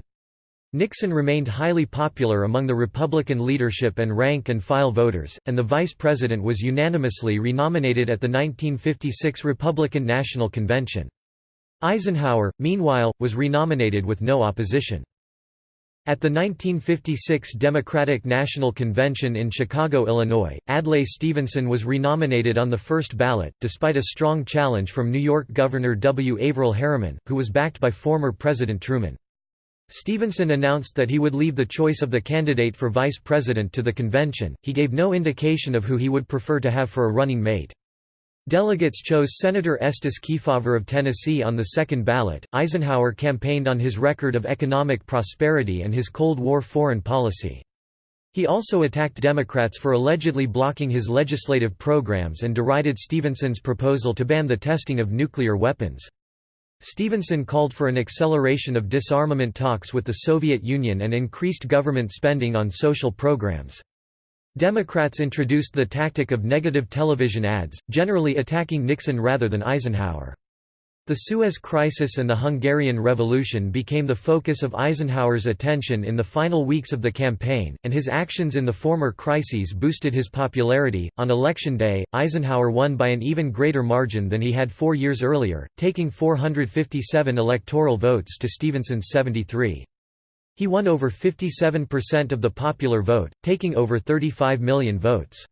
Nixon remained highly popular among the Republican leadership and rank-and-file voters, and the vice president was unanimously renominated at the 1956 Republican National Convention. Eisenhower, meanwhile, was renominated with no opposition. At the 1956 Democratic National Convention in Chicago, Illinois, Adlai Stevenson was renominated on the first ballot, despite a strong challenge from New York Governor W. Averell Harriman, who was backed by former President Truman. Stevenson announced that he would leave the choice of the candidate for vice president to the convention, he gave no indication of who he would prefer to have for a running mate. Delegates chose Senator Estes Kefauver of Tennessee on the second ballot. Eisenhower campaigned on his record of economic prosperity and his Cold War foreign policy. He also attacked Democrats for allegedly blocking his legislative programs and derided Stevenson's proposal to ban the testing of nuclear weapons. Stevenson called for an acceleration of disarmament talks with the Soviet Union and increased government spending on social programs. Democrats introduced the tactic of negative television ads, generally attacking Nixon rather than Eisenhower. The Suez Crisis and the Hungarian Revolution became the focus of Eisenhower's attention in the final weeks of the campaign, and his actions in the former crises boosted his popularity. On election day, Eisenhower won by an even greater margin than he had four years earlier, taking 457 electoral votes to Stevenson's 73. He won over 57% of the popular vote, taking over 35 million votes.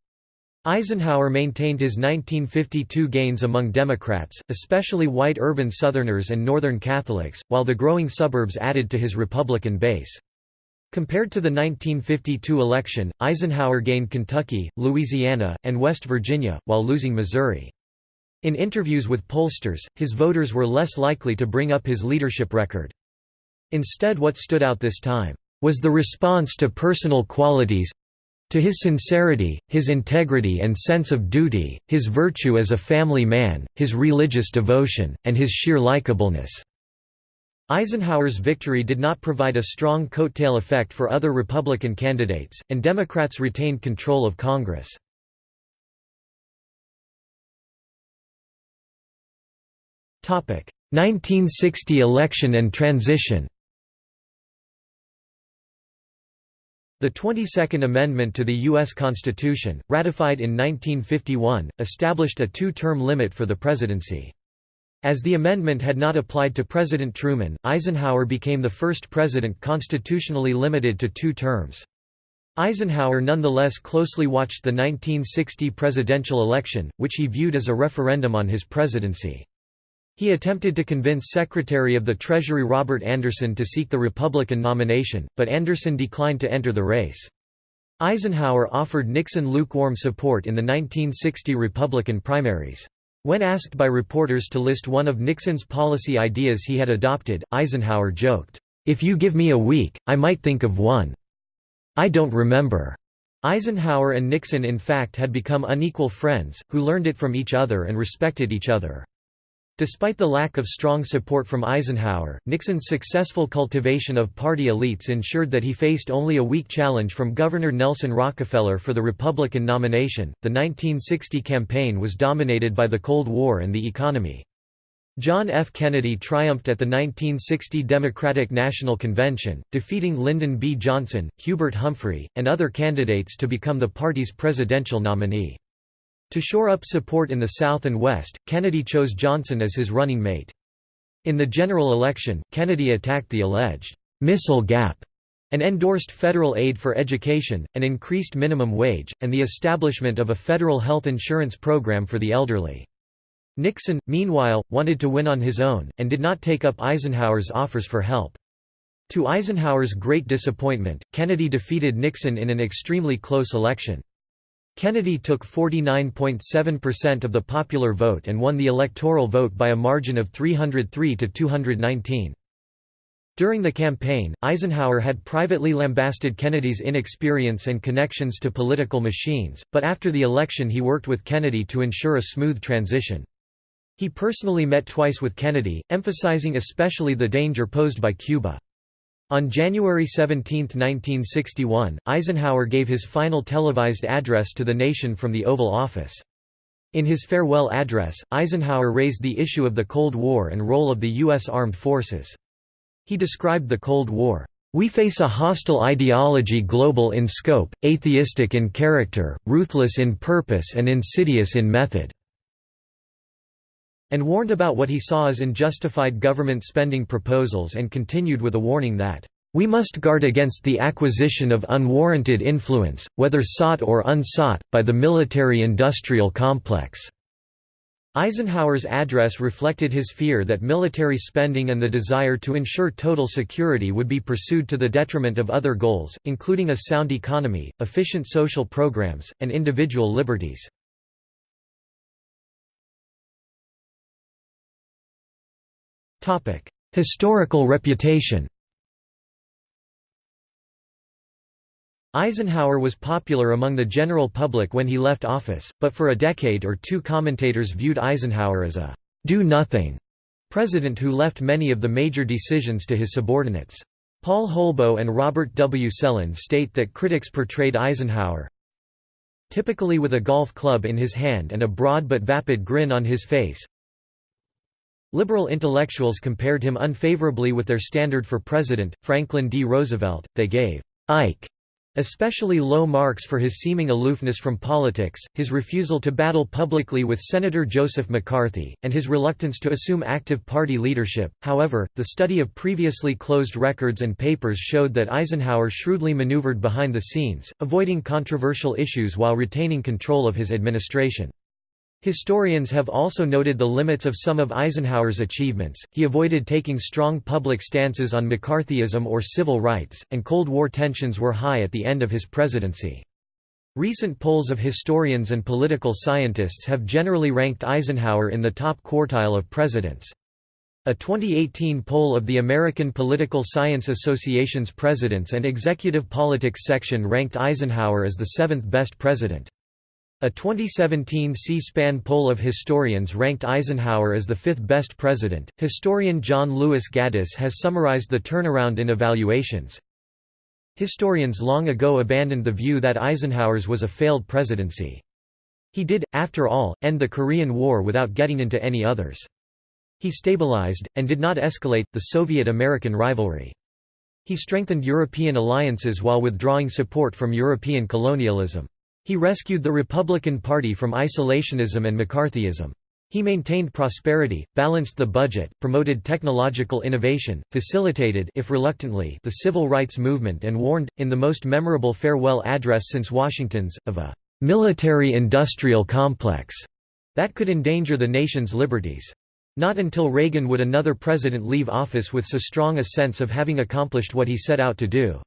Eisenhower maintained his 1952 gains among Democrats, especially white urban Southerners and Northern Catholics, while the growing suburbs added to his Republican base. Compared to the 1952 election, Eisenhower gained Kentucky, Louisiana, and West Virginia, while losing Missouri. In interviews with pollsters, his voters were less likely to bring up his leadership record. Instead what stood out this time, was the response to personal qualities to his sincerity, his integrity and sense of duty, his virtue as a family man, his religious devotion, and his sheer likableness." Eisenhower's victory did not provide a strong coattail effect for other Republican candidates, and Democrats retained control of Congress. Topic: 1960 election and transition The 22nd Amendment to the U.S. Constitution, ratified in 1951, established a two-term limit for the presidency. As the amendment had not applied to President Truman, Eisenhower became the first president constitutionally limited to two terms. Eisenhower nonetheless closely watched the 1960 presidential election, which he viewed as a referendum on his presidency. He attempted to convince Secretary of the Treasury Robert Anderson to seek the Republican nomination, but Anderson declined to enter the race. Eisenhower offered Nixon lukewarm support in the 1960 Republican primaries. When asked by reporters to list one of Nixon's policy ideas he had adopted, Eisenhower joked, "'If you give me a week, I might think of one. I don't remember.'" Eisenhower and Nixon in fact had become unequal friends, who learned it from each other and respected each other. Despite the lack of strong support from Eisenhower, Nixon's successful cultivation of party elites ensured that he faced only a weak challenge from Governor Nelson Rockefeller for the Republican nomination. The 1960 campaign was dominated by the Cold War and the economy. John F. Kennedy triumphed at the 1960 Democratic National Convention, defeating Lyndon B. Johnson, Hubert Humphrey, and other candidates to become the party's presidential nominee. To shore up support in the South and West, Kennedy chose Johnson as his running mate. In the general election, Kennedy attacked the alleged «missile gap» and endorsed federal aid for education, an increased minimum wage, and the establishment of a federal health insurance program for the elderly. Nixon, meanwhile, wanted to win on his own, and did not take up Eisenhower's offers for help. To Eisenhower's great disappointment, Kennedy defeated Nixon in an extremely close election. Kennedy took 49.7% of the popular vote and won the electoral vote by a margin of 303 to 219. During the campaign, Eisenhower had privately lambasted Kennedy's inexperience and connections to political machines, but after the election he worked with Kennedy to ensure a smooth transition. He personally met twice with Kennedy, emphasizing especially the danger posed by Cuba. On January 17, 1961, Eisenhower gave his final televised address to the nation from the Oval Office. In his farewell address, Eisenhower raised the issue of the Cold War and role of the U.S. Armed Forces. He described the Cold War, "...we face a hostile ideology global in scope, atheistic in character, ruthless in purpose and insidious in method." And warned about what he saw as unjustified government spending proposals and continued with a warning that, "...we must guard against the acquisition of unwarranted influence, whether sought or unsought, by the military-industrial complex." Eisenhower's address reflected his fear that military spending and the desire to ensure total security would be pursued to the detriment of other goals, including a sound economy, efficient social programs, and individual liberties. Historical reputation Eisenhower was popular among the general public when he left office, but for a decade or two commentators viewed Eisenhower as a «do-nothing» president who left many of the major decisions to his subordinates. Paul Holbo and Robert W. Sellen state that critics portrayed Eisenhower typically with a golf club in his hand and a broad but vapid grin on his face, Liberal intellectuals compared him unfavorably with their standard for president, Franklin D. Roosevelt. They gave Ike especially low marks for his seeming aloofness from politics, his refusal to battle publicly with Senator Joseph McCarthy, and his reluctance to assume active party leadership. However, the study of previously closed records and papers showed that Eisenhower shrewdly maneuvered behind the scenes, avoiding controversial issues while retaining control of his administration. Historians have also noted the limits of some of Eisenhower's achievements. He avoided taking strong public stances on McCarthyism or civil rights, and Cold War tensions were high at the end of his presidency. Recent polls of historians and political scientists have generally ranked Eisenhower in the top quartile of presidents. A 2018 poll of the American Political Science Association's Presidents and Executive Politics section ranked Eisenhower as the seventh best president. A 2017 C-SPAN poll of historians ranked Eisenhower as the fifth best president. Historian John Lewis Gaddis has summarized the turnaround in evaluations. Historians long ago abandoned the view that Eisenhower's was a failed presidency. He did, after all, end the Korean War without getting into any others. He stabilized, and did not escalate, the Soviet-American rivalry. He strengthened European alliances while withdrawing support from European colonialism. He rescued the Republican Party from isolationism and McCarthyism. He maintained prosperity, balanced the budget, promoted technological innovation, facilitated if reluctantly the civil rights movement and warned, in the most memorable farewell address since Washington's, of a «military-industrial complex» that could endanger the nation's liberties. Not until Reagan would another president leave office with so strong a sense of having accomplished what he set out to do.